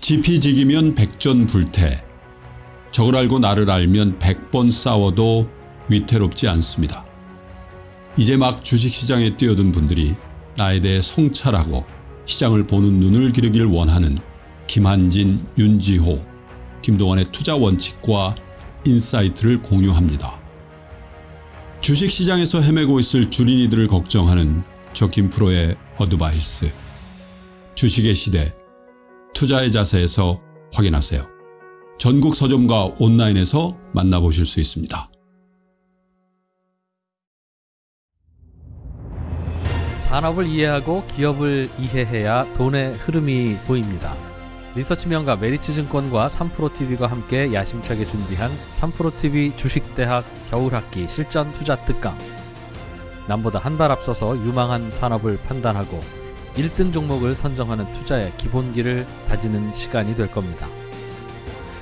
지피지기면 백전불태. 적을 알고 나를 알면 백번 싸워도 위태롭지 않습니다. 이제 막 주식시장에 뛰어든 분들이 나에 대해 성찰하고 시장을 보는 눈을 기르길 원하는 김한진, 윤지호, 김동완의 투자 원칙과 insight를 공유합니다. 주식시장에서 헤매고 있을 주린이들을 걱정하는 저 김프로의 어드바이스. 주식의 시대, 투자의 자세에서 확인하세요. 전국 서점과 온라인에서 만나보실 수 있습니다. 산업을 이해하고 기업을 이해해야 돈의 흐름이 보입니다. 리서치 명가 메리츠증권과 3프로TV가 함께 야심차게 준비한 3프로TV 주식대학 겨울학기 실전 투자 특강. 남보다 한 발 앞서서 유망한 산업을 판단하고 1등 종목을 선정하는 투자의 기본기를 다지는 시간이 될 겁니다.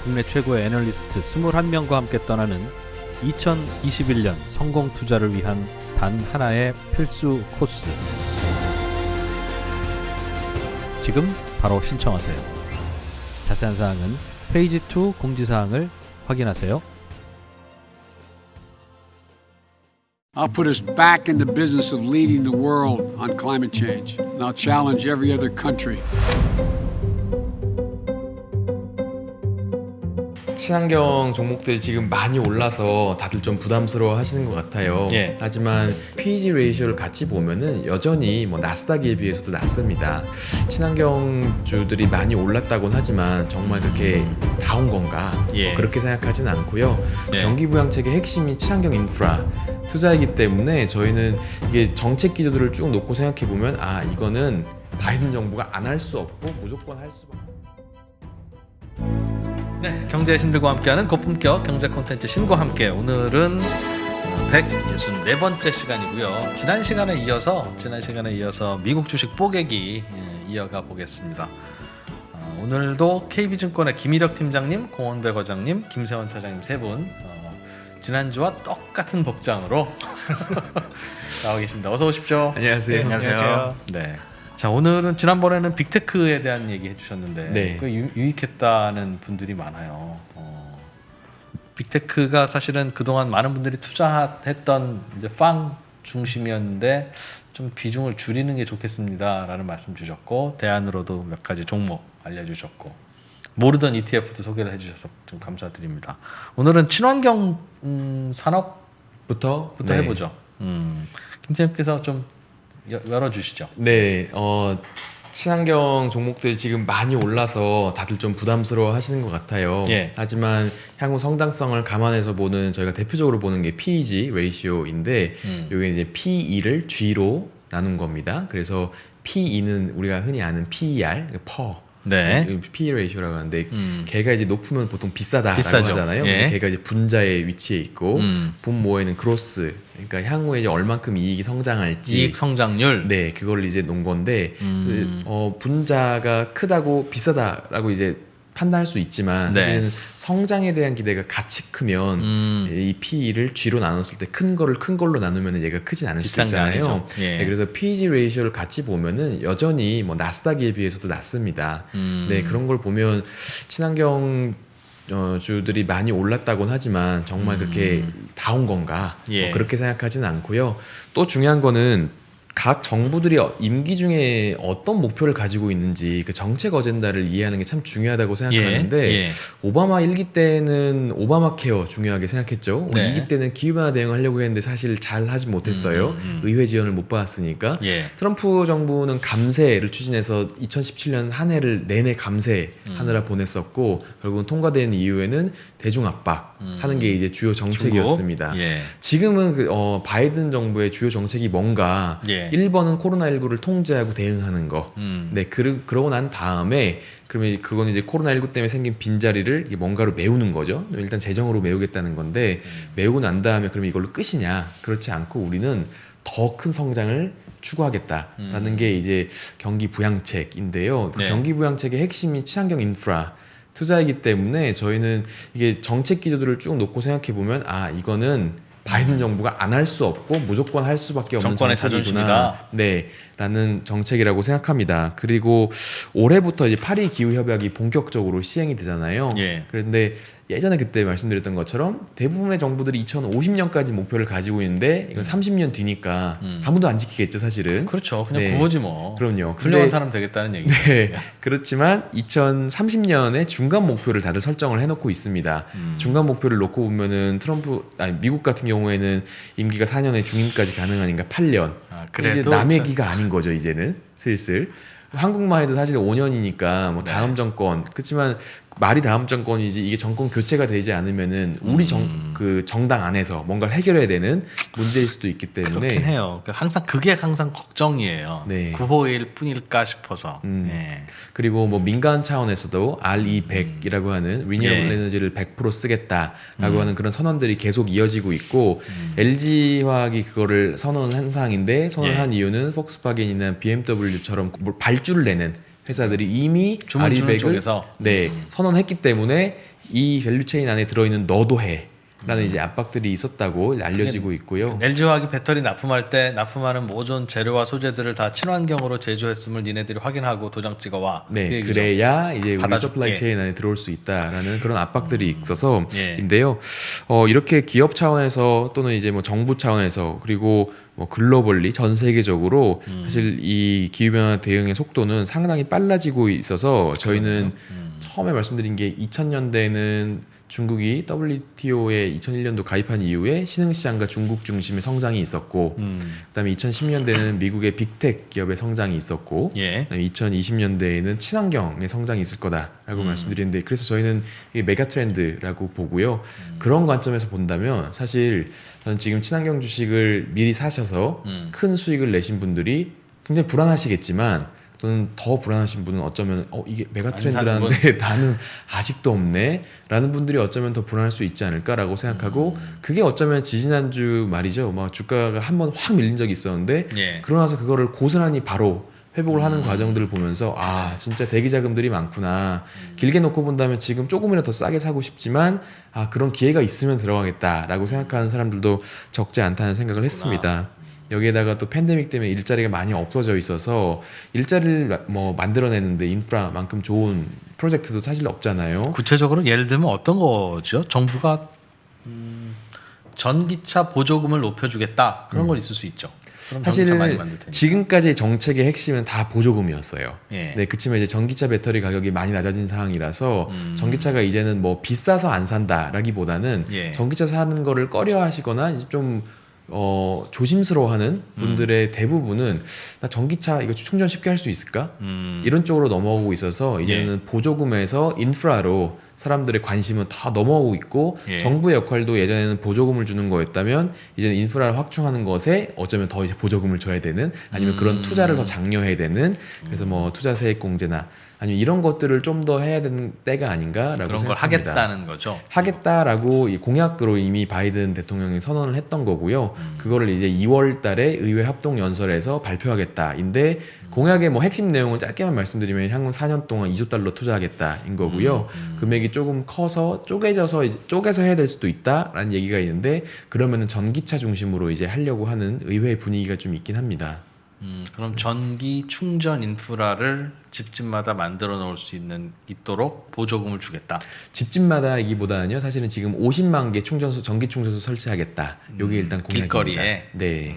국내 최고의 애널리스트 21명과 함께 떠나는 2021년 성공 투자를 위한 단 하나의 필수 코스. 지금 바로 신청하세요. 자세한 사항은 페이지 2 공지사항을 확인하세요. I'll put us back in the business of leading the world on climate change, and I'll challenge every other country. 친환경 종목들이 지금 많이 올라서 다들 좀 부담스러워 하시는 것 같아요. 예. 하지만 PEG 레이쇼를 같이 보면은 여전히 뭐 나스닥에 비해서도 낮습니다. 친환경 주들이 많이 올랐다고는 하지만 정말 그렇게 다 온 건가? 예. 그렇게 생각하진 않고요. 네. 경기부양책의 핵심이 친환경 인프라 투자이기 때문에 저희는 이게 정책 기조들을 쭉 놓고 생각해 보면 아 이거는 바이든 정부가 안 할 수 없고 무조건 할 수밖에. 네, 경제의 신들과 함께하는 고품격 경제 콘텐츠 신과 함께 오늘은 164번째 시간이고요. 지난 시간에 이어서 지난 시간에 이어서 미국 주식 뽀개기 예, 이어가 보겠습니다. 어, 오늘도 KB증권의 김일혁 팀장님, 공원배 과장님, 김세원 차장님 세분 어, 지난주와 똑같은 복장으로 나와 계십니다. 어서 오십시오. 안녕하세요. 안녕하세요. 네. 자 오늘은 지난번에는 빅테크에 대한 얘기 해주셨는데 네. 그 유, 유익했다는 분들이 많아요. 어, 빅테크가 사실은 그동안 많은 분들이 투자했던 이제 빵 중심이었는데 좀 비중을 줄이는 게 좋겠습니다라는 말씀 주셨고 대안으로도 몇 가지 종목 알려주셨고 모르던 ETF도 소개를 해주셔서 좀 감사드립니다. 오늘은 친환경 음, 산업부터 부터 네. 해보죠. 음, 김 팀장님께서 좀 여- 열어주시죠. 네, 어, 친환경 종목들이 지금 많이 올라서 다들 좀 부담스러워 하시는 것 같아요. 예. 하지만 향후 성장성을 감안해서 보는 저희가 대표적으로 보는 게 PEG 레이시오인데 음. 이게 이제 PE를 G로 나눈 겁니다. 그래서 PE는 우리가 흔히 아는 PER, 퍼. 네. PE ratio라고 하는데 음. 걔가 이제 높으면 보통 비싸다라고 비싸죠. 하잖아요. 예. 걔가 이제 분자에 위치해 있고 음. 분모에는 growth. 그러니까 향후에 이제 얼만큼 이익이 성장할지 이익 성장률. 네, 그걸 이제 놓은 건데 음. 그, 어, 분자가 크다고 비싸다라고 이제 판단할 수 있지만 네. 사실은 성장에 대한 기대가 같이 크면 음. 이 P를 G로 나눴을 때 큰 거를 큰 걸로 나누면 얘가 크진 않을 수 있잖아요. 예. 네, 그래서 PEG ratio를 같이 보면은 여전히 뭐 나스닥에 비해서도 낮습니다. 음. 네, 그런 걸 보면 친환경 어, 주들이 많이 올랐다고는 하지만 정말 그렇게 다온 건가? 음. 예. 뭐 그렇게 생각하지는 않고요. 또 중요한 거는 각 정부들이 임기 중에 어떤 목표를 가지고 있는지 그 정책 어젠다를 이해하는 게 참 중요하다고 생각하는데 예. 오바마 1기 때는 오바마 케어 중요하게 생각했죠. 네. 2기 때는 기후변화 대응을 하려고 했는데 사실 잘 하지 못했어요. 음, 음, 음. 의회 지원을 못 받았으니까. 예. 트럼프 정부는 감세를 추진해서 2017년 한 해를 내내 감세하느라 음. 보냈었고 결국은 통과된 이후에는 대중 압박 하는 게 이제 주요 정책이었습니다. 예. 지금은 그, 어, 바이든 정부의 주요 정책이 뭔가 예. 1번은 코로나19를 통제하고 대응하는 거. 음. 네, 그, 그러고 난 다음에 그러면 그건 이제 코로나19 때문에 생긴 빈자리를 뭔가로 메우는 거죠. 일단 재정으로 메우겠다는 건데 음. 메우고 난 다음에 그러면 이걸로 끝이냐? 그렇지 않고 우리는 더 큰 성장을 추구하겠다라는 음. 게 이제 경기 부양책인데요. 그 네. 경기 부양책의 핵심이 친환경 인프라 투자이기 때문에 저희는 이게 정책 기조들을 쭉 놓고 생각해 보면 아 이거는 바이든 정부가 안 할 수 없고 무조건 할 수밖에 없는 정권의. 자존심이다. 네, 라는 정책이라고 생각합니다. 그리고 올해부터 이제 파리 기후 협약이 본격적으로 시행이 되잖아요. 예. 그런데 예전에 그때 말씀드렸던 것처럼 대부분의 정부들이 2050년까지 목표를 가지고 있는데 이건 30년 뒤니까 음. 아무도 안 지키겠죠, 사실은. 그렇죠. 그냥 네. 그거지 뭐. 그럼요. 훌륭한 사람 되겠다는 얘기죠. 네. 그렇지만 2030년에 중간 목표를 다들 설정을 해놓고 있습니다. 음. 중간 목표를 놓고 보면은 트럼프, 아니 미국 같은 경우에는 임기가 4년에 중임까지 가능하니까 8년. 아, 그래도 그래도 남의 참- 기가 아닌 거죠 이제는 슬슬. 한국만 해도 사실 5년이니까 뭐 네. 다음 정권 그렇지만 말이 다음 정권이지 이게 정권 교체가 되지 않으면은 우리 정 음. 그 정당 안에서 뭔가를 해결해야 되는 문제일 수도 있기 때문에 그렇긴 해요. 그 항상 그게 항상 걱정이에요. 네. 9호일 뿐일까 싶어서. 음. 예. 그리고 뭐 민간 차원에서도 RE100이라고 하는 renewable 예. 에너지를 100% 쓰겠다라고 음. 하는 그런 선언들이 계속 이어지고 있고 LG 화학이 그거를 선언한 상황인데 선언한 예. 이유는 폭스바겐이나 BMW처럼 뭘 발주를 내는 회사들이 이미 주문 주는 RE100을 쪽에서 네 음. 선언했기 때문에 이 value chain 안에 들어있는 너도 해. 라는 이제 압박들이 있었다고 알려지고 있고요. LG화학이 배터리 납품할 때 납품하는 모든 재료와 소재들을 다 친환경으로 제조했음을 니네들이 확인하고 도장 찍어와. 그 네, 얘기죠. 그래야 이제 우리. supply 체인 안에 들어올 수 있다라는 그런 압박들이 있어서 예. 인데요. 어, 이렇게 기업 차원에서 또는 이제 뭐 정부 차원에서 그리고 뭐 글로벌리 전 세계적으로 음. 사실 이 기후 변화 대응의 속도는 상당히 빨라지고 있어서 저희는 음. 처음에 말씀드린 게 2000년대는 중국이 WTO에 2001년도 가입한 이후에 신흥시장과 중국 중심의 성장이 있었고 음. 그다음에 2010년대는 미국의 빅텍 기업의 성장이 있었고 예. 그다음에 2020년대에는 친환경의 성장이 있을 거다라고 음. 말씀드리는데 그래서 저희는 이게 메가 트렌드라고 보고요. 음. 그런 관점에서 본다면 사실 저는 지금 친환경 주식을 미리 사셔서 음. 큰 수익을 내신 분들이 굉장히 불안하시겠지만 또는 더 불안하신 분은 어쩌면 어 이게 메가 트렌드라는데 나는 아직도 없네 라는 분들이 어쩌면 더 불안할 수 있지 않을까라고 생각하고 음. 그게 어쩌면 지지난주 말이죠. 막 주가가 한 번 확 밀린 적이 있었는데 예. 그러고 나서 그거를 고스란히 바로 회복을 하는 음. 과정들을 보면서 아 진짜 대기 자금들이 많구나 음. 길게 놓고 본다면 지금 조금이라도 더 싸게 사고 싶지만 아 그런 기회가 있으면 들어가겠다라고 생각하는 사람들도 적지 않다는 생각을 했습니다. 여기에다가 또 팬데믹 때문에 일자리가 많이 없어져 있어서 일자리를 마- 뭐 만들어내는데 인프라만큼 좋은 프로젝트도 사실 없잖아요. 구체적으로 예를 들면 어떤 거죠? 정부가 음, 전기차 보조금을 높여주겠다 그런 건 있을 수 있죠. 음. 사실. 지금까지의 정책의 핵심은 다 보조금이었어요. 예. 네, 그치만 이제 전기차 배터리 가격이 많이 낮아진 상황이라서 음. 전기차가 이제는 뭐 비싸서 안 산다라기보다는 예. 전기차 사는 거를 꺼려하시거나 이제 좀 어, 조심스러워하는 분들의 대부분은 나 전기차 이거 충전 쉽게 할 수 있을까? 음, 이런 쪽으로 넘어오고 있어서 이제는 보조금에서 인프라로 사람들의 관심은 다 넘어오고 있고 예. 정부의 역할도 예전에는 보조금을 주는 거였다면 이제는 인프라를 확충하는 것에 어쩌면 더 이제 보조금을 줘야 되는 아니면 음. 그런 투자를 더 장려해야 되는 그래서 뭐 투자 세액 공제나 아니면 이런 것들을 좀 더 해야 되는 때가 아닌가라고 그런 걸 생각합니다. 하겠다는 거죠. 하겠다라고 이 공약으로 이미 바이든 대통령이 선언을 했던 거고요. 그거를 이제 2월 달에 의회 합동 연설에서 발표하겠다인데 공약의 뭐 핵심 내용을 짧게만 말씀드리면 향후 4년 동안 2조 달러 투자하겠다인 거고요. 금액이 조금 커서 쪼개져서 이제 쪼개서 해야 될 수도 있다라는 얘기가 있는데 그러면은 전기차 중심으로 이제 하려고 하는 의회 분위기가 좀 있긴 합니다. 음, 그럼 전기 충전 인프라를 집집마다 만들어 놓을 수 있는 있도록 보조금을 주겠다. 집집마다이기보다는요. 사실은 지금 50만 개 충전소 전기 충전소 설치하겠다. 요게 일단 공약입니다. 길거리에? 네.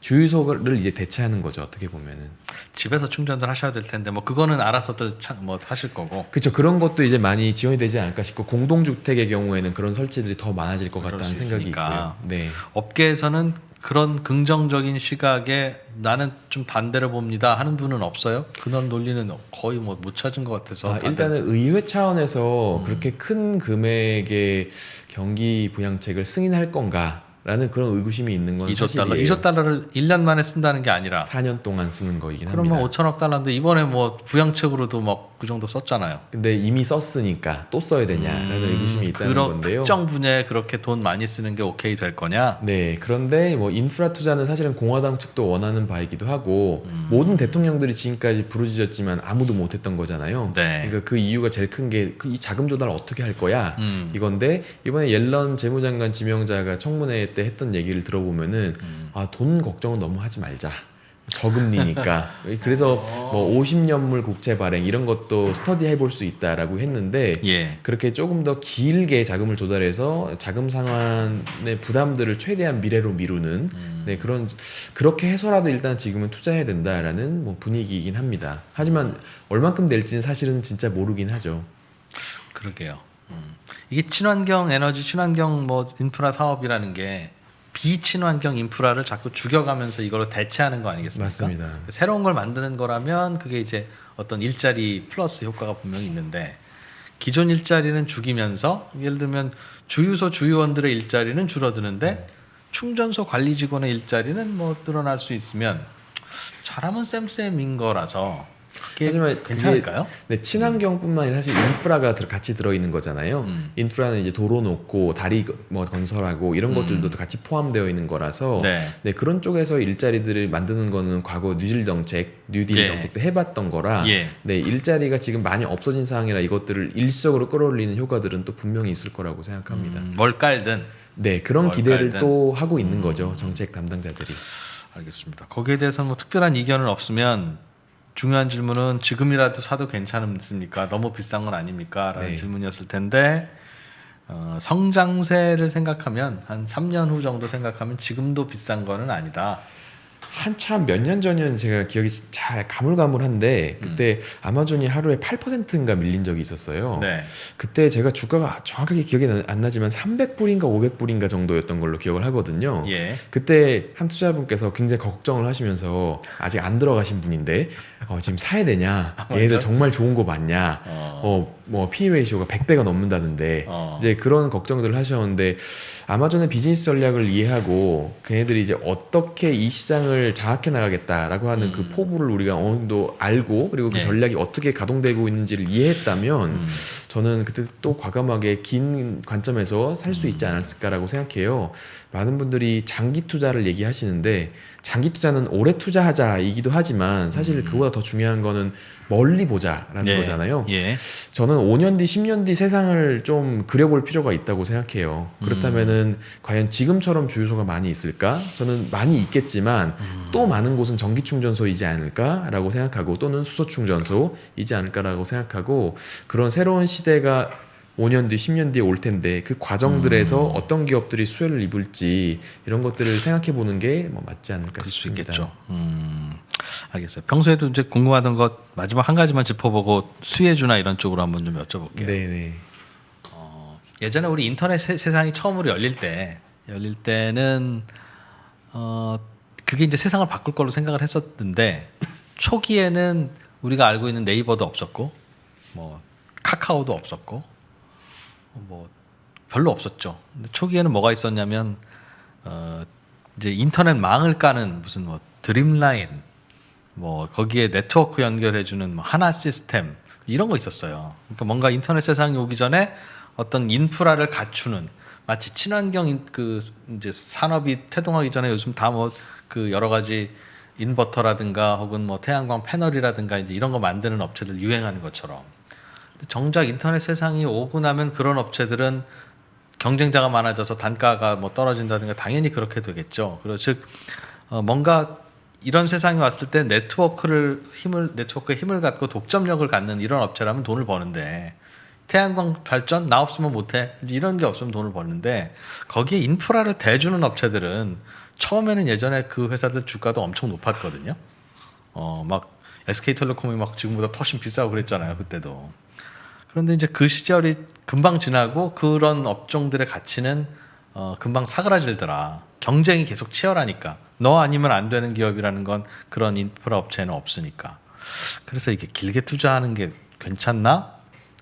주유소를 이제 대체하는 거죠. 어떻게 보면은. 집에서 충전을 하셔야 될 텐데 뭐 그거는 알아서들 참 뭐 하실 거고. 그렇죠. 그런 것도 이제 많이 지원이 되지 않을까 싶고 공동주택의 경우에는 그런 설치들이 더 많아질 것 같다는 수 생각이. 있고요. 네. 업계에서는 그런 긍정적인 시각에 나는 좀 반대로 봅니다 하는 분은 없어요? 그런 논리는 거의 뭐 못 찾은 것 같아서 아, 일단은 의회 차원에서 음. 그렇게 큰 금액의 경기 부양책을 승인할 건가 라는 그런 의구심이 있는 건 2조 달러, 사실이에요. 2조 달러를 1년 만에 쓴다는 게 아니라 4년 동안 쓰는 거이긴 그러면 합니다. 5천억 달러인데 이번에 뭐 부양책으로도 막 그 정도 썼잖아요. 근데 이미 썼으니까 또 써야 되냐라는 의구심이 있다는 음, 그런 건데요. 특정 분야에 그렇게 돈 많이 쓰는 게 오케이 될 거냐? 네, 그런데 뭐 인프라 투자는 사실은 공화당 측도 원하는 바이기도 하고 음. 모든 대통령들이 지금까지 부르짖었지만 아무도 못했던 거잖아요. 네. 그러니까 그 이유가 제일 큰 게 이 자금 조달 어떻게 할 거야 음. 이건데 이번에 옐런 재무장관 지명자가 청문회 때 했던 얘기를 들어보면은 음. 아돈 걱정은 너무 하지 말자. 저금리니까 그래서 뭐 50년물 국채 발행 이런 것도 스터디 해 볼 수 있다라고 했는데 예. 그렇게 조금 더 길게 자금을 조달해서 자금 상환의 부담들을 최대한 미래로 미루는 음. 네 그런 그렇게 해서라도 일단 지금은 투자해야 된다라는 뭐 분위기이긴 합니다. 하지만 얼만큼 낼지는 사실은 진짜 모르긴 하죠. 그러게요. 음. 이게 친환경 에너지, 친환경 뭐 인프라 사업이라는 게 비친환경 인프라를 자꾸 죽여가면서 이걸로 대체하는 거 아니겠습니까? 맞습니다. 새로운 걸 만드는 거라면 그게 이제 어떤 일자리 플러스 효과가 분명히 있는데 기존 일자리는 죽이면서 예를 들면 주유소 주유원들의 일자리는 줄어드는데 충전소 관리 직원의 일자리는 뭐 늘어날 수 있으면 잘하면 쌤쌤인 거라서 하지만 괜찮을까요? 네, 친환경뿐만 아니라 사실 인프라가 들- 같이 들어있는 거잖아요. 음. 인프라는 이제 도로 놓고 다리 뭐 건설하고 이런 것들도 같이 포함되어 있는 거라서 음. 네. 네, 그런 쪽에서 일자리들을 만드는 거는 과거 뉴딜 정책, 뉴딜 예. 정책 때 해봤던 거라 예. 네, 일자리가 지금 많이 없어진 상황이라 이것들을 일시적으로 끌어올리는 효과들은 또 분명히 있을 거라고 생각합니다. 음, 뭘 깔든 네, 그런 뭘 기대를 깔든. 또 하고 음. 있는 거죠. 정책 담당자들이. 알겠습니다. 거기에 대해서는 뭐 특별한 이견은 없으면 중요한 질문은 지금이라도 사도 괜찮습니까? 너무 비싼 건 아닙니까? 라는 네. 질문이었을 텐데 어, 성장세를 생각하면 한 3년 후 정도 생각하면 지금도 비싼 거는 아니다. 한참 몇 년 전이면 제가 기억이 잘 가물가물한데 그때 아마존이 하루에 8%인가 밀린 적이 있었어요. 네. 그때 제가 주가가 정확하게 기억이 나- 안 나지만 300불인가 500불인가 정도였던 걸로 기억을 하거든요. 예. 그때 한 투자분께서 굉장히 걱정을 하시면서 아직 안 들어가신 분인데 어, 지금 사야 되냐? 얘네들 맞아? 정말 좋은 거 맞냐? 어. 어, 뭐 P/E 레이쇼가 100배가 넘는다는데 어. 이제 그런 걱정들을 하셨는데 아마존의 비즈니스 전략을 이해하고 걔네들이 이제 어떻게 이 시장을 장악해 나가겠다라고 하는 그 포부를 우리가 어느 정도 알고 그리고 그 음. 네. 전략이 어떻게 가동되고 있는지를 이해했다면 음. 저는 그때 또 과감하게 긴 관점에서 살 수 있지 않았을까라고 생각해요. 많은 분들이 장기 투자를 얘기하시는데 장기 투자는 오래 투자하자이기도 하지만 사실 그보다 더 중요한 거는 멀리 보자라는 예. 거잖아요. 예. 저는 5년 뒤, 10년 뒤 세상을 좀 그려볼 필요가 있다고 생각해요. 그렇다면은 과연 지금처럼 주유소가 많이 있을까? 저는 많이 있겠지만 또 많은 곳은 전기 충전소이지 않을까라고 생각하고 또는 수소 충전소이지 않을까라고 생각하고 그런 새로운 시대가 5년 뒤, 10년 뒤에 올 텐데 그 과정들에서 어떤 기업들이 수혜를 입을지 이런 것들을 생각해 보는 게 뭐 맞지 않을까 싶습니다. 있겠죠. 음, 알겠어요. 평소에도 이제 궁금하던 것 마지막 한 가지만 짚어보고 수혜주나 이런 쪽으로 한번 좀 여쭤볼게요. 네, 네. 예전에 우리 인터넷 세, 세상이 처음으로 열릴 때 열릴 때는 어 그게 이제 세상을 바꿀 걸로 생각을 했었는데 초기에는 우리가 알고 있는 네이버도 없었고 뭐 카카오도 없었고 뭐 별로 없었죠. 근데 초기에는 뭐가 있었냐면 어 이제 인터넷 망을 까는 무슨 뭐 드림라인 뭐 거기에 네트워크 연결해 주는 뭐 하나 시스템 이런 거 있었어요. 그러니까 뭔가 인터넷 세상이 오기 전에 어떤 인프라를 갖추는 마치 친환경 인- 그 이제 산업이 태동하기 전에 요즘 다 뭐 그 여러 가지 인버터라든가 혹은 뭐 태양광 패널이라든가 이제 이런 거 만드는 업체들 유행하는 것처럼 정작 인터넷 세상이 오고 나면 그런 업체들은 경쟁자가 많아져서 단가가 뭐 떨어진다든가 당연히 그렇게 되겠죠. 그리고 즉 어, 뭔가 이런 세상이 왔을 때 네트워크를 힘을 네트워크에 힘을 갖고 독점력을 갖는 이런 업체라면 돈을 버는데 태양광 발전 나 없으면 못해 이런 게 없으면 돈을 버는데 거기에 인프라를 대주는 업체들은 처음에는 예전에 그 회사들 주가도 엄청 높았거든요. 어막 SK텔레콤이 막 지금보다 훨씬 비싸고 그랬잖아요 그때도. 그런데 이제 그 시절이 금방 지나고 그런 업종들의 가치는 어, 금방 사그라질더라. 경쟁이 계속 치열하니까. 너 아니면 안 되는 기업이라는 건 그런 인프라 업체는 없으니까. 그래서 이게 길게 투자하는 게 괜찮나?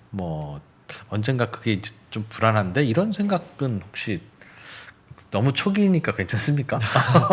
뭐 언젠가 그게 좀 불안한데 이런 생각은 혹시 너무 초기니까 괜찮습니까?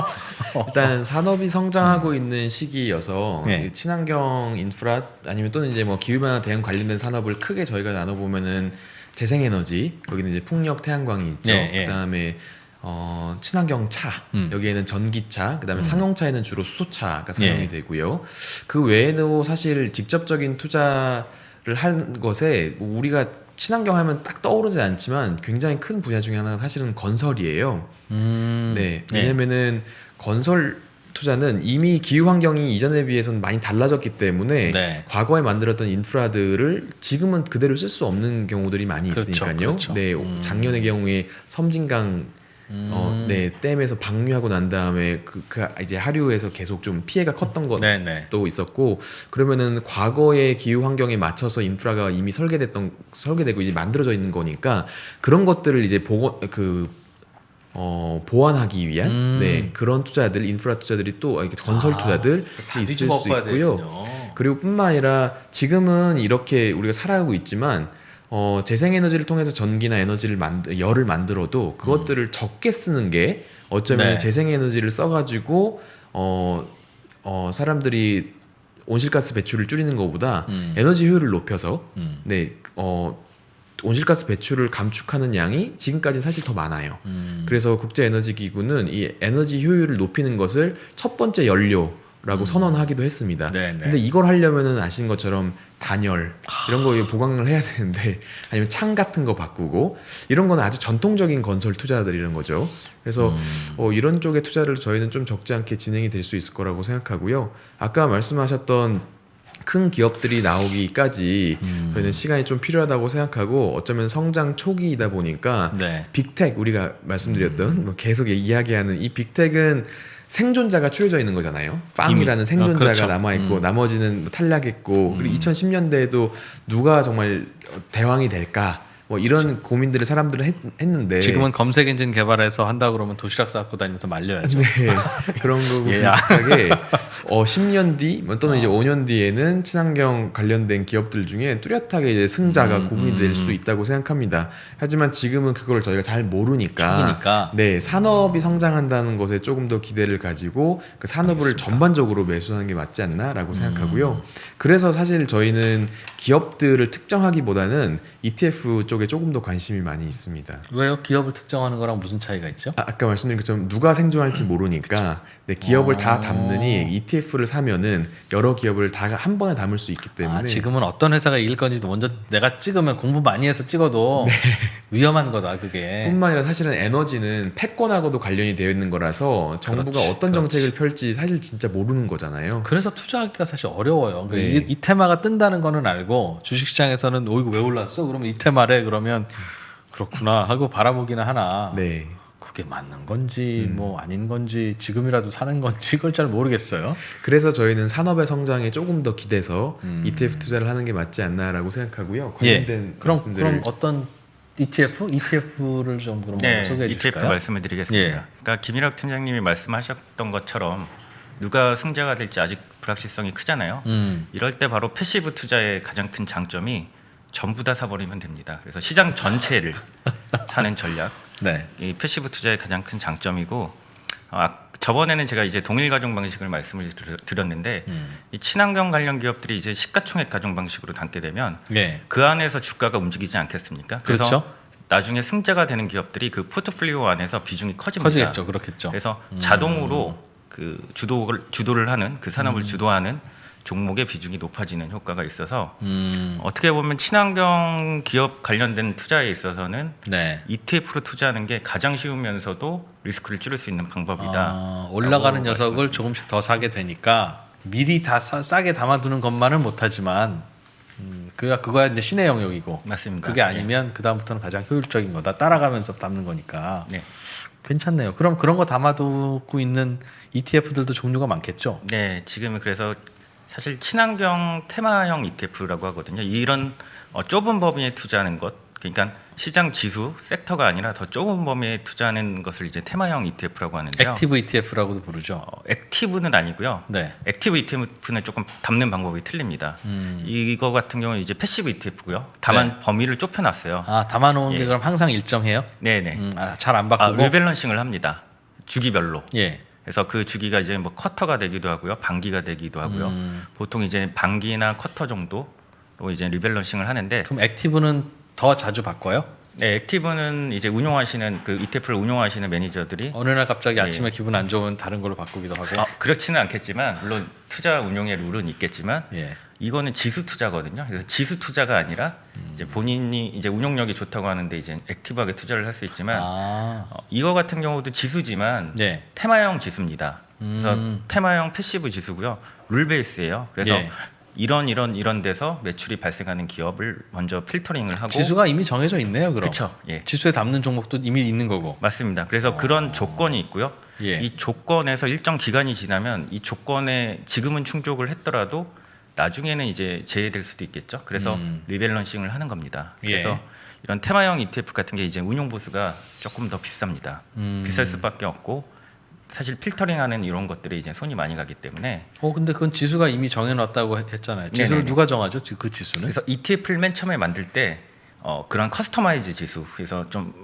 일단 산업이 성장하고 있는 시기여서 네. 이 친환경 인프라 아니면 또는 이제 뭐 기후 변화 대응 관련된 산업을 크게 저희가 나눠 보면은 재생에너지 여기는 이제 풍력 태양광이 있죠. 예, 예. 그다음에 어, 친환경 차 음. 여기에는 전기차 그다음에 상용차에는 주로 수소차가 사용이 예. 되고요. 그 외에도 사실 직접적인 투자 를 하는 것에 뭐 우리가 친환경 하면 딱 떠오르지 않지만 굉장히 큰 분야 중에 하나가 사실은 건설이에요. 음, 네, 네. 왜냐면은 건설 투자는 이미 기후 환경이 이전에 비해서는 많이 달라졌기 때문에 네. 과거에 만들었던 인프라들을 지금은 그대로 쓸 수 없는 경우들이 많이 그렇죠, 있으니까요. 그렇죠. 네, 음. 작년의 경우에 섬진강 음. 어, 네, 댐에서 방류하고 난 다음에 그, 그 이제 하류에서 계속 좀 피해가 컸던 것도 네네. 있었고 그러면은 과거의 기후 환경에 맞춰서 인프라가 이미 설계됐던 설계되고 이제 만들어져 있는 거니까 그런 것들을 이제 보고 그 어, 보완하기 위한 음. 네 그런 투자들 인프라 투자들이 또 이렇게 건설 아, 투자들 답이 있을 좀수 있고요. 되군요. 그리고 뿐만 아니라 지금은 이렇게 우리가 살아가고 있지만 어, 재생에너지를 통해서 전기나 에너지를 만들 열을 만들어도 그것들을 적게 쓰는 게 어쩌면 네. 재생에너지를 써가지고 어, 어, 사람들이 온실가스 배출을 줄이는 것보다 음. 에너지 효율을 높여서 음. 네, 어, 온실가스 배출을 감축하는 양이 지금까지는 사실 더 많아요. 음. 그래서 국제에너지기구는 이 에너지 효율을 높이는 것을 첫 번째 연료 라고 선언하기도 했습니다. 음. 네네. 근데 이걸 하려면은 아시는 것처럼 단열 이런 거 보강을 해야 되는데 아니면 창 같은 거 바꾸고 이런 거는 아주 전통적인 건설 투자들 이런 거죠. 그래서 음. 어, 이런 쪽의 투자를 저희는 좀 적지 않게 진행이 될 수 있을 거라고 생각하고요. 아까 말씀하셨던 큰 기업들이 나오기까지 음. 저희는 시간이 좀 필요하다고 생각하고 어쩌면 성장 초기이다 보니까 네. 빅텍 우리가 말씀드렸던 뭐 계속 이야기하는 이 빅텍은 생존자가 추려져 있는 거잖아요. 빵이라는 이미. 생존자가 어, 그렇죠. 남아 있고 음. 나머지는 뭐 탈락했고 그리고 2010년대에도 누가 정말 대왕이 될까 뭐 이런 고민들을 사람들은 했, 그렇죠. 지금은 검색 엔진 개발해서 한다 그러면 도시락 싸고 다니면서 말려야죠. 네, 그런 거고 얘야. 비슷하게 어 10년 뒤뭐 또는 이제 5년 뒤에는 친환경 관련된 기업들 중에 뚜렷하게 이제 승자가 음, 구분이 될 수 있다고 생각합니다. 하지만 지금은 그걸 저희가 잘 모르니까 초기니까. 네 산업이 성장한다는 것에 조금 더 기대를 가지고 그 산업을 전반적으로 매수하는 게 맞지 않나라고 생각하고요. 그래서 사실 저희는 기업들을 특정하기보다는 ETF 쪽에 조금 더 관심이 많이 있습니다. 왜요? 기업을 특정하는 거랑 무슨 차이가 있죠? 아, 아까 말씀드린 것처럼 누가 생존할지 모르니까 네, 기업을 다 어. 담느니 ETF를 사면은 여러 기업을 다 한 번에 담을 수 있기 때문에 아, 지금은 어떤 회사가 이길 건지 먼저 내가 찍으면 공부 많이 해서 찍어도 위험한 거다 그게. 뿐만 아니라 사실은 에너지는 패권하고도 관련이 되어 있는 거라서 정부가 그렇지, 어떤 그렇지. 정책을 펼지 사실 진짜 모르는 거잖아요. 그래서 투자하기가 사실 어려워요. 그러니까 네. 이, 이 테마가 뜬다는 거는 알고 주식시장에서는 어 이거 왜 올랐어? 그러면 이 테마래 그러면 그렇구나 하고 바라보기는 하나 네. 그게 맞는 건지 음. 뭐 아닌 건지 지금이라도 사는 건지 그걸 잘 모르겠어요. 그래서 저희는 산업의 성장에 조금 더 기대서 음. ETF 투자를 하는 게 맞지 않나라고 생각하고요. 예. 관련된 그럼 말씀들을 그럼 어떤 ETF ETF를 좀 그럼 네, 소개해 ETF 주실까요? 말씀을 드리겠습니다. 예. 그러니까 김일학 팀장님이 말씀하셨던 것처럼 누가 승자가 될지 아직 불확실성이 크잖아요. 음. 이럴 때 바로 passive 투자의 가장 큰 장점이 전부 다 사버리면 됩니다. 그래서 시장 전체를 사는 전략, 네. 이 passive 투자의 가장 큰 장점이고 아, 저번에는 제가 이제 동일 가중 방식을 말씀을 드- 드렸는데 음. 이 친환경 관련 기업들이 이제 시가총액 가중 방식으로 담게 되면 예. 그 안에서 주가가 움직이지 않겠습니까? 그래서 그렇죠. 나중에 승자가 되는 기업들이 그 포트폴리오 안에서 비중이 커집니다. 커지겠죠. 그렇겠죠. 그래서 자동으로 그 주도를 주도를 하는 그 산업을 주도하는 종목의 비중이 높아지는 효과가 있어서 음. 어떻게 보면 친환경 기업 관련된 투자에 있어서는 네. ETF로 투자하는 게 가장 쉬우면서도 리스크를 줄일 수 있는 방법이다. 아, 올라가는 녀석을 조금씩 더 사게 되니까 미리 다 싸, 싸게 담아두는 것만은 못하지만 음, 그 그거야 이제 신의 영역이고 맞습니다. 그게 아니면 그 다음부터는 가장 효율적인 거다 따라가면서 담는 거니까 네. 괜찮네요. 그럼 그런 거 담아두고 있는 ETF들도 종류가 많겠죠. 네, 지금은 그래서 사실 친환경 테마형 ETF라고 하거든요. 이런 어, 좁은 범위에 투자하는 것, 그러니까 시장 지수 섹터가 아니라 더 좁은 범위에 투자하는 것을 이제 테마형 ETF라고 하는데요. active ETF라고도 부르죠. 어, active는 아니고요. 네. active ETF는 조금 담는 방법이 틀립니다. 음. 이거 같은 경우는 이제 passive ETF고요. 다만 네. 범위를 좁혀놨어요. 아 담아놓은 게 예. 그럼 항상 일정해요? 네네. 음, 아, 잘안 아, 바꾸고. rebalancing을 합니다. 주기별로. 예. 그래서 그 주기가 이제 뭐 쿼터가 되기도 하고요, 반기가 되기도 하고요. 음. 보통 이제 반기나 쿼터 정도로 이제 rebalancing을 하는데, 그럼 active는 더 자주 바꿔요? 네, active는 이제 운용하시는 그 ETF를 운용하시는 매니저들이 어느 날 갑자기 예. 아침에 기분 안 좋으면 다른 걸로 바꾸기도 하고. 아, 그렇지는 않겠지만 물론 투자 운용의 룰은 있겠지만 예. 이거는 지수 투자거든요. 그래서 지수 투자가 아니라 이제 본인이 이제 운용력이 좋다고 하는데 이제 active하게 투자를 할 수 있지만 아. 어, 이거 같은 경우도 지수지만 네. 테마형 지수입니다. 그래서 음. 테마형 passive 지수고요. rule base예요. 그래서 예. 이런 이런 이런 데서 매출이 발생하는 기업을 먼저 필터링을 하고 지수가 이미 정해져 있네요. 그럼. 그렇죠. 예. 지수에 담는 종목도 이미 있는 거고. 맞습니다. 그래서 그런 조건이 있고요. 어. 예. 이 조건에서 일정 기간이 지나면 이 조건에 지금은 충족을 했더라도 나중에는 이제 제외될 수도 있겠죠. 그래서 음. rebalancing을 하는 겁니다. 예. 그래서 이런 테마형 ETF 같은 게 이제 운용 보수가 조금 더 비쌉니다. 음. 비쌀 수밖에 없고 사실 필터링하는 이런 것들이 이제 손이 많이 가기 때문에 어 근데 그건 지수가 이미 정해놨다고 했- 했잖아요. 지수를 네네네. 누가 정하죠? 지- 그 지수는? 그래서 ETF를 맨 처음에 만들 때 어, 그런 customize 지수 그래서 좀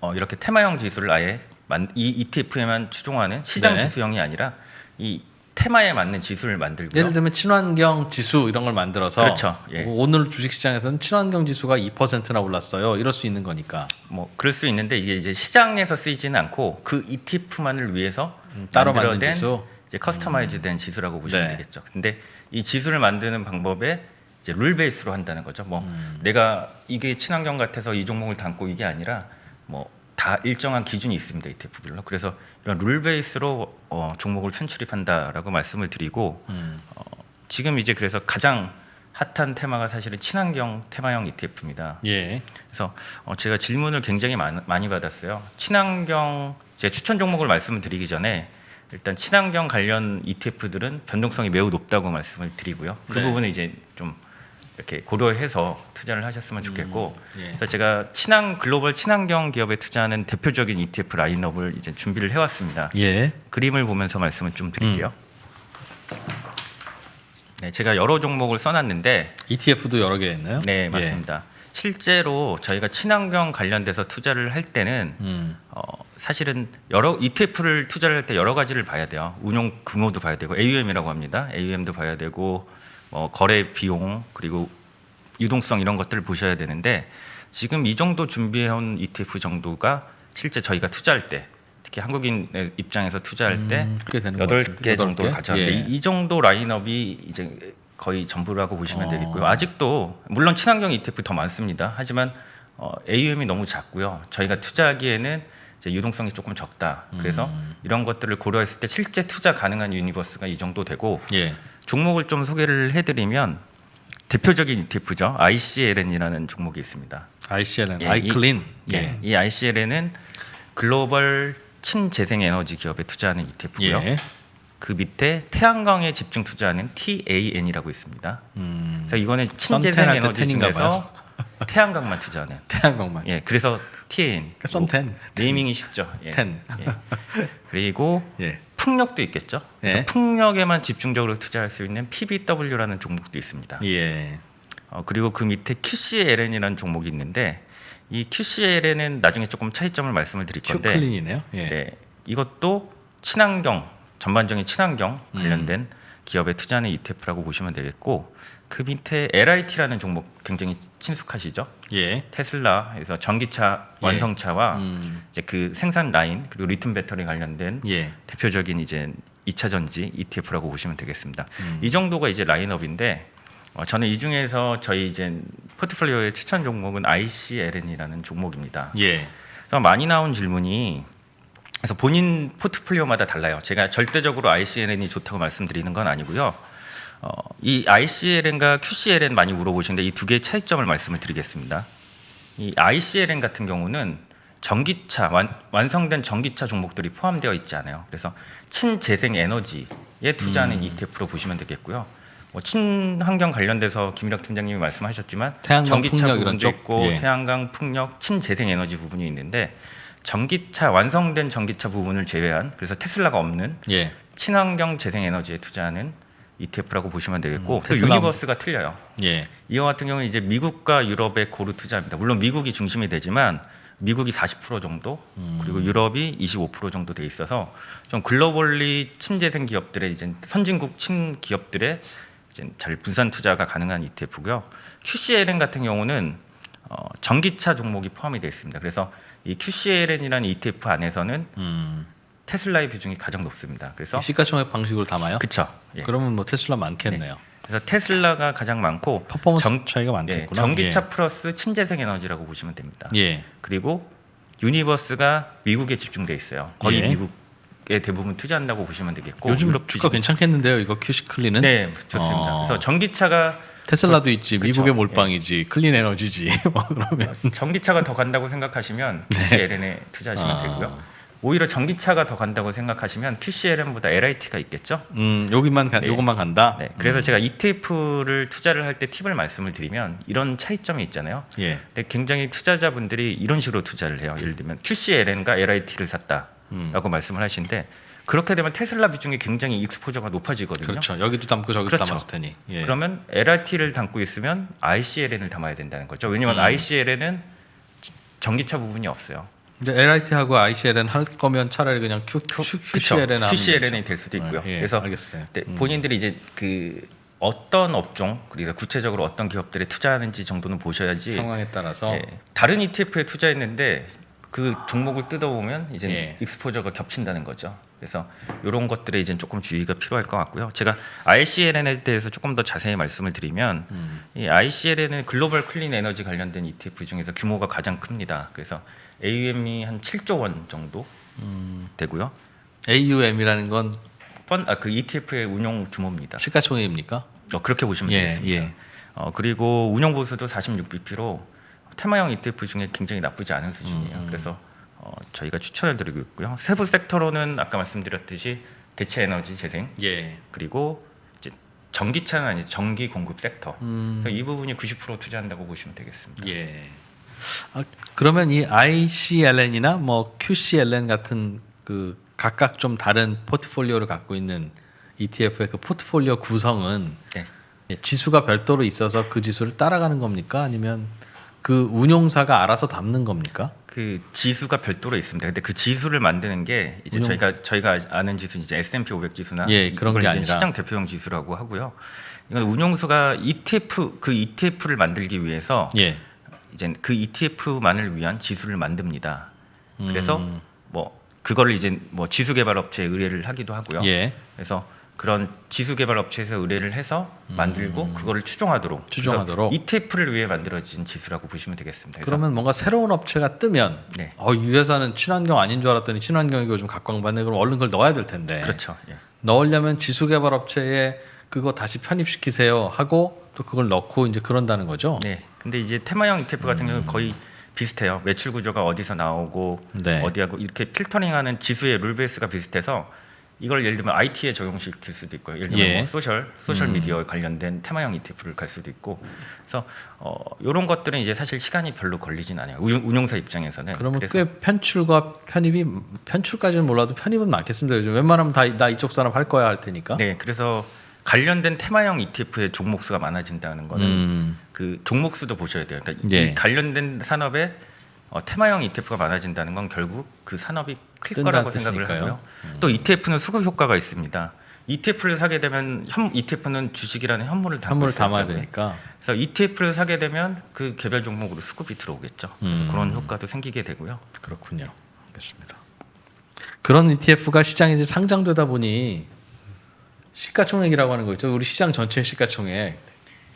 어, 이렇게 테마형 지수를 아예 만, 이 ETF에만 추종하는 시장 네. 지수형이 아니라 이 테마에 맞는 지수를 만들고요. 예를 들면 친환경 지수 이런 걸 만들어서 그렇죠. 예. 오늘 주식시장에서는 친환경 지수가 2%나 올랐어요. 이럴 수 있는 거니까 뭐 그럴 수 있는데 이게 이제 시장에서 쓰이지는 않고 그 ETF만을 위해서 음, 따로 만든 지수. 이제 커스터마이즈된 지수라고 보시면 네. 되겠죠. 근데 이 지수를 만드는 방법에 이제 룰 베이스로 한다는 거죠. 뭐 음. 내가 이게 친환경 같아서 이 종목을 담고 이게 아니라 뭐 다 일정한 기준이 있습니다. ETF별로. 그래서 이런 룰 베이스로 어, 종목을 편출입한다라고 말씀을 드리고 음. 어, 지금 이제 그래서 가장 핫한 테마가 사실은 친환경 테마형 ETF입니다. 예. 그래서 어, 제가 질문을 굉장히 많, 많이 받았어요. 친환경 제 추천 종목을 말씀을 드리기 전에 일단 친환경 관련 ETF들은 변동성이 매우 높다고 말씀을 드리고요. 그 네. 부분은 이제 좀 이렇게 고려해서 투자를 하셨으면 좋겠고, 예. 그래서 제가 친환 글로벌 친환경 기업에 투자하는 대표적인 ETF 라인업을 이제 준비를 해왔습니다. 예. 그림을 보면서 말씀을 좀 드릴게요. 네, 제가 여러 종목을 써놨는데 ETF도 여러 개 있나요? 네, 예. 맞습니다. 실제로 저희가 친환경 관련돼서 투자를 할 때는 음. 어, 사실은 여러 ETF를 투자를 할 때 여러 가지를 봐야 돼요. 운용 규모도 봐야 되고 AUM이라고 합니다. AUM도 봐야 되고 뭐 거래 비용 그리고 유동성 이런 것들을 보셔야 되는데 지금 이 정도 준비해온 ETF 정도가 실제 저희가 투자할 때 특히 한국인의 입장에서 투자할 때 음, 것 여덟. 개 개? 가져왔는데 예. 이, 이 정도 라인업이 이제 거의 전부라고 보시면 어. 되겠고요. 아직도 물론 친환경 ETF 더 많습니다. 하지만 어, AUM이 너무 작고요. 저희가 투자하기에는 이제 유동성이 조금 적다. 그래서 음. 이런 것들을 고려했을 때 실제 투자 가능한 universe가 이 정도 되고 예. 종목을 좀 소개를 해드리면 대표적인 ETF죠. ICLN이라는 종목이 있습니다. ICLN, 예, 아이클린. 이, 예, 이 ICLN은 글로벌 신재생 에너지 기업에 투자하는 ETF고요. 예. 그 밑에 태양광에 집중 투자하는 TAN이라고 있습니다. 음. 그래서 이거는 신재생 에너지 중에서 태양광만 투자하는. 태양광만. 예, 그래서 TAN. 그러니까 썬텐. 네이밍이 쉽죠. 예. 텐. 예. 그리고 예. 풍력도 있겠죠. 그래서 예. 풍력에만 집중적으로 투자할 수 있는 PBW라는 종목도 있습니다. 예. 어, 그리고 그 밑에 QCLN이라는 종목이 있는데 이 QCLN은 나중에 조금 차이점을 말씀을 드릴 건데 큐클린이네요. 예. 네, 이것도 친환경 전반적인 친환경 관련된 음. 기업에 투자하는 ETF라고 보시면 되겠고 그 밑에 LIT라는 종목 굉장히 친숙하시죠? 예. 테슬라 그래서 전기차 예. 완성차와 음. 이제 그 생산 라인 그리고 리튬 배터리 관련된 예. 대표적인 이제 2차 전지 ETF라고 보시면 되겠습니다. 음. 이 정도가 이제 라인업인데 어, 저는 이 중에서 저희 이제 포트폴리오의 추천 종목은 ICLN이라는 종목입니다. 예. 그래서 많이 나온 질문이 그래서 본인 포트폴리오마다 달라요. 제가 절대적으로 ICLN이 좋다고 말씀드리는 건 아니고요. 어, 이 ICLN과 QCLN 많이 물어보시는데 이 두 개의 차이점을 말씀을 드리겠습니다. 이 ICLN 같은 경우는 전기차 완, 완성된 전기차 종목들이 포함되어 있지 않아요. 그래서 친재생 에너지에 투자하는 ETF로 보시면 되겠고요. 뭐 친환경 관련돼서 김일학 팀장님이 말씀하셨지만 전기차 부분도 쪽? 있고 예. 태양광, 풍력, 친재생 에너지 부분이 있는데 전기차 완성된 전기차 부분을 제외한 그래서 테슬라가 없는 예. 친환경 재생 에너지에 투자하는 ETF라고 보시면 되겠고 음, 또 universe가 틀려요. 예. 이와 같은 경우는 이제 미국과 유럽에 고루 투자입니다. 물론 미국이 중심이 되지만 미국이 40% 정도 그리고 유럽이 25% 정도 돼 있어서 좀 globally 신재생 기업들의 이제 선진국 친 기업들의 이제 잘 분산 투자가 가능한 ETF고요. QCLN 같은 경우는 어, 전기차 종목이 포함이 되어 있습니다. 그래서 이 QCLN이라는 ETF 안에서는 음. 테슬라의 비중이 가장 높습니다. 그래서 시가총액 방식으로 담아요? 그쵸. 예. 그러면 뭐 테슬라 많겠네요. 그래서 테슬라가 가장 많고 퍼포먼스 전- 차이가 예, 많겠구나. 전기차 플러스 신재생 에너지라고 보시면 됩니다. 예. 그리고 universe가 미국에 집중돼 있어요. 거의 예. 미국에 대부분 투자한다고 보시면 되겠고 요즘 유럽 주가 괜찮겠는데요. 이거 QCLN은 네 좋습니다. 어. 그래서 전기차가 테슬라도 있지. 미국에 몰빵이지, clean 에너지지. 뭐 그러면 전기차가 더 간다고 생각하시면 QCLN에 투자하시면 아. 되고요. 오히려 전기차가 더 간다고 생각하시면 QCLN보다 LIT가 있겠죠. 음, 여기만 가, 네. 요것만 간다. 네, 그래서 제가 ETF를 투자를 할 때 팁을 말씀을 드리면 이런 차이점이 있잖아요. 예. 근데 굉장히 투자자분들이 이런 식으로 투자를 해요. 예를 들면 QCLN과 LIT를 샀다라고 음. 말씀을 하시는데 그렇게 되면 테슬라 비중이 굉장히 익스포저가 높아지거든요. 그렇죠. 여기도 담고 저기도 그렇죠. 담았을 테니. 예. 그러면 LIT를 담고 있으면 ICLN을 담아야 된다는 거죠. 왜냐하면 음. ICLN은 전기차 부분이 없어요. 근데 LIT하고 ICLN 할 거면 차라리 그냥 Q, Q, QCLN 하면 QCLN이 될 수도 있고요. 예, 그래서 알겠어요. 네, 본인들이 이제 그 어떤 업종 그래서 구체적으로 어떤 기업들에 투자하는지 정도는 보셔야지 상황에 따라서. 예, 다른 ETF에 투자했는데 그 종목을 뜯어보면 이제 예. exposure가 겹친다는 거죠. 그래서 이런 것들에 이제 조금 주의가 필요할 것 같고요. 제가 ICLN에 대해서 조금 더 자세히 말씀을 드리면 음. 이 ICLN은 글로벌 clean 에너지 관련된 ETF 중에서 규모가 가장 큽니다. 그래서 AUM이 한 7조 원 정도 음. 되고요. AUM이라는 건 펀, 아, 그 ETF의 운용 규모입니다. 시가총액입니까? 어, 그렇게 보시면 예, 되겠습니다. 예. 어, 그리고 운용 보수도 46bp로 테마형 ETF 중에 굉장히 나쁘지 않은 수준이에요. 음, 그래서 어, 저희가 추천을 드리고 있고요. 세부 섹터로는 아까 말씀드렸듯이 대체 에너지 재생 예. 그리고 이제 전기차는 아니 전기 공급 섹터. 음. 그래서 이 부분이 90% 투자한다고 보시면 되겠습니다. 예. 아, 그러면 이 ICLN이나 뭐 QCLN 같은 그 각각 좀 다른 포트폴리오를 갖고 있는 ETF의 그 포트폴리오 구성은 네. 예, 지수가 별도로 있어서 그 지수를 따라가는 겁니까? 아니면 그 운용사가 알아서 담는 겁니까? 그 지수가 별도로 있습니다. 근데 그 지수를 만드는 게 이제 운용- 저희가 저희가 아는 지수 이제 S&P 500 지수나 예, 그런 게 아니라. 시장 대표형 지수라고 하고요. 이건 운용수가 ETF 그 ETF를 만들기 위해서 예. 이제 그 ETF만을 위한 지수를 만듭니다. 그래서 음. 뭐 그거를 이제 뭐 지수 개발 업체에 의뢰를 하기도 하고요. 예. 그래서 그런 지수 개발 업체에서 의뢰를 해서 만들고 그거를 추종하도록 음. 추종하도록. 그래서 ETF를 위해 만들어진 지수라고 보시면 되겠습니다. 그러면 뭔가 새로운 업체가 뜨면 네. 어, 이 회사는 친환경 아닌 줄 알았더니 친환경이고 좀 각광받네. 그럼 얼른 그걸 넣어야 될 텐데. 그렇죠. 예. 넣으려면 지수 개발 업체에 그거 다시 편입시키세요 하고 또 그걸 넣고 이제 그런다는 거죠. 네. 근데 이제 테마형 ETF 같은 경우는 거의 비슷해요. 매출 구조가 어디서 나오고 네. 어디하고 이렇게 필터링하는 지수의 rule base가 비슷해서 이걸 예를 들면 IT에 적용시킬 수도 있고요. 예를 들면 예. 뭐 소셜 소셜 미디어 관련된 테마형 ETF를 갈 수도 있고. 그래서 어 이런 것들은 이제 사실 시간이 별로 걸리진 않아요. 운- 운용 사 입장에서는. 그러면 꽤 편출과 편입이 편출까지는 몰라도 편입은 많겠습니다. 요즘 웬만하면 다 나 이쪽 사람 할 거야 할 테니까. 네, 그래서 관련된 테마형 ETF의 종목 수가 많아진다는 거는 음. 그 종목 수도 보셔야 돼요. 그러니까 예. 이 관련된 산업에 어, 테마형 ETF가 많아진다는 건 결국 그 산업이 클 거라고 생각을 뜻이니까요. 음. 하고요. 또 ETF는 수급 효과가 있습니다. ETF를 사게 되면 현, ETF는 주식이라는 현물을 담고 있어요. 담아야 되니까. 그래서 ETF를 사게 되면 그 개별 종목으로 수급이 들어오겠죠. 그래서 음. 그런 효과도 생기게 되고요. 그렇군요. 알겠습니다. 그런 ETF가 시장에 이제 상장되다 보니 시가총액이라고 하는 거 있죠. 우리 시장 전체 시가총액.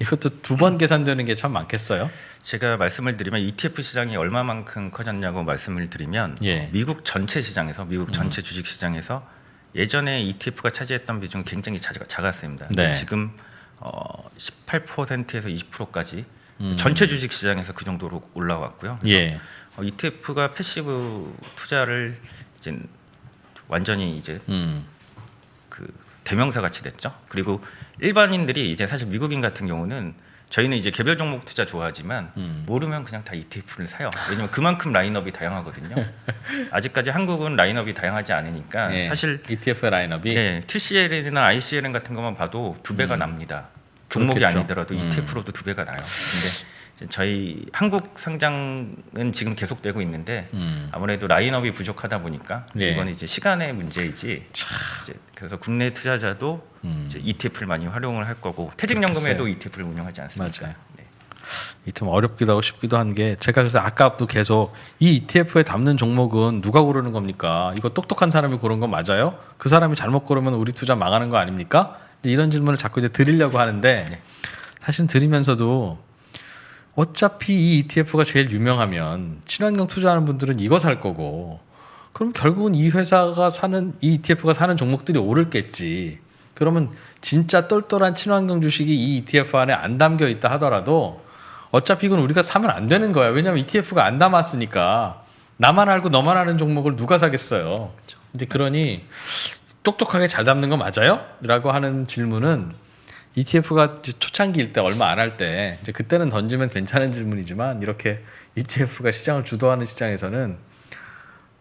이것도 두 번 계산되는 게 참 많겠어요. 제가 말씀을 드리면 ETF 시장이 얼마만큼 커졌냐고 말씀을 드리면 예. 음. 미국 전체 시장에서 미국 전체 주식 시장에서 예전에 ETF가 차지했던 비중이 굉장히 작, 작았습니다. 네. 지금 어, 18%에서 20%까지 음. 전체 주식 시장에서 그 정도로 올라왔고요. 예. 어, ETF가 passive 투자를 이제 완전히 이제 음. 그 대명사 같이 됐죠. 그리고 일반인들이 이제 사실 미국인 같은 경우는 저희는 이제 개별 종목 투자 좋아하지만 음. 모르면 그냥 다 ETF를 사요. 왜냐면 그만큼 라인업이 다양하거든요. 아직까지 한국은 라인업이 다양하지 않으니까 예. 사실 ETF 라인업이 예, QCL이나 ICLN 같은 것만 봐도 두 배가 납니다. 종목이 음. 그렇겠죠. 아니더라도 음. ETF로도 두 배가 나요. 근데 저희 한국 상장은 지금 계속되고 있는데 음. 아무래도 라인업이 부족하다 보니까 예. 이건 이제 시간의 문제이지. 이제 그래서 국내 투자자도 음. 이제 ETF를 많이 활용을 할 거고 퇴직연금에도 ETF를 운영하지 않습니까? 맞아요. 네. 이좀 어렵기도 하고 쉽기도 한 게 제가 그래서 아까도 계속 이 ETF에 담는 종목은 누가 고르는 겁니까? 이거 똑똑한 사람이 고른 건 맞아요? 그 사람이 잘못 고르면 우리 투자 망하는 거 아닙니까? 이런 질문을 자꾸 이제 드리려고 하는데 네. 사실 드리면서도 어차피 이 ETF가 제일 유명하면 친환경 투자하는 분들은 이거 살 거고 그럼 결국은 이 회사가 사는 이 ETF가 사는 종목들이 오르겠지. 그러면 진짜 똘똘한 친환경 주식이 이 ETF 안에 안 담겨 있다 하더라도 어차피 이건 우리가 사면 안 되는 거야. 왜냐면 ETF가 안 담았으니까 나만 알고 너만 아는 종목을 누가 사겠어요. 근데 그러니 똑똑하게 잘 담는 거 맞아요? 라고 하는 질문은 ETF가 초창기일 때 얼마 안 할 때 그때는 던지면 괜찮은 질문이지만 이렇게 ETF가 시장을 주도하는 시장에서는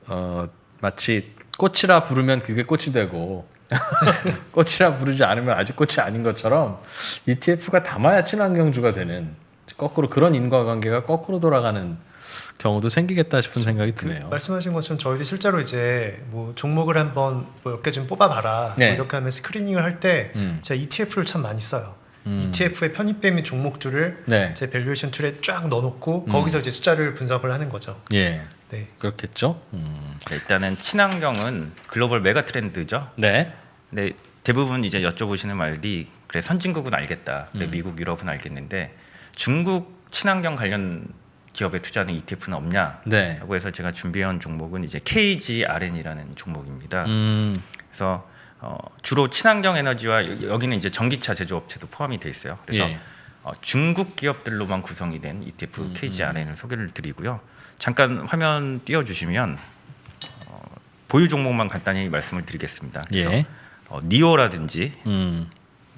어 마치 꽃이라 부르면 그게 꽃이 되고 꽃이라 부르지 않으면 아직 꽃이 아닌 것처럼 ETF가 담아야 친환경주가 되는 거꾸로 그런 인과관계가 거꾸로 돌아가는 경우도 생기겠다 싶은 생각이 드네요. 말씀하신 것처럼 저희도 실제로 이제 뭐 종목을 한번 뭐 몇 개 좀 뽑아봐라 네. 뭐 이렇게 하면 스크리닝을 할때 음. 제가 ETF를 참 많이 써요. 음. ETF에 편입되어 있는 종목들을 네. 제 valuation tool에 쫙 넣어놓고 음. 거기서 이제 숫자를 분석을 하는 거죠. 예, 네. 그렇겠죠. 음. 네, 일단은 친환경은 글로벌 mega trend죠. 네, 근데 대부분 이제 여쭤보시는 말이 그래 선진국은 알겠다. 그래 음. 미국, 유럽은 알겠는데 중국 친환경 관련 기업에 투자하는 ETF는 없냐? 네. 라고 해서 제가 준비한 종목은 이제 KGRN이라는 종목입니다. 음, 그래서 어, 주로 친환경 에너지와 여- 여기는 이제 전기차 제조업체도 포함이 돼 있어요. 그래서 예. 어, 중국 기업들로만 구성이 된 ETF 음, KGRN을 소개를 드리고요. 잠깐 화면 띄워주시면 어, 보유 종목만 간단히 말씀을 드리겠습니다. 그래서 예, 어, 니오라든지 음,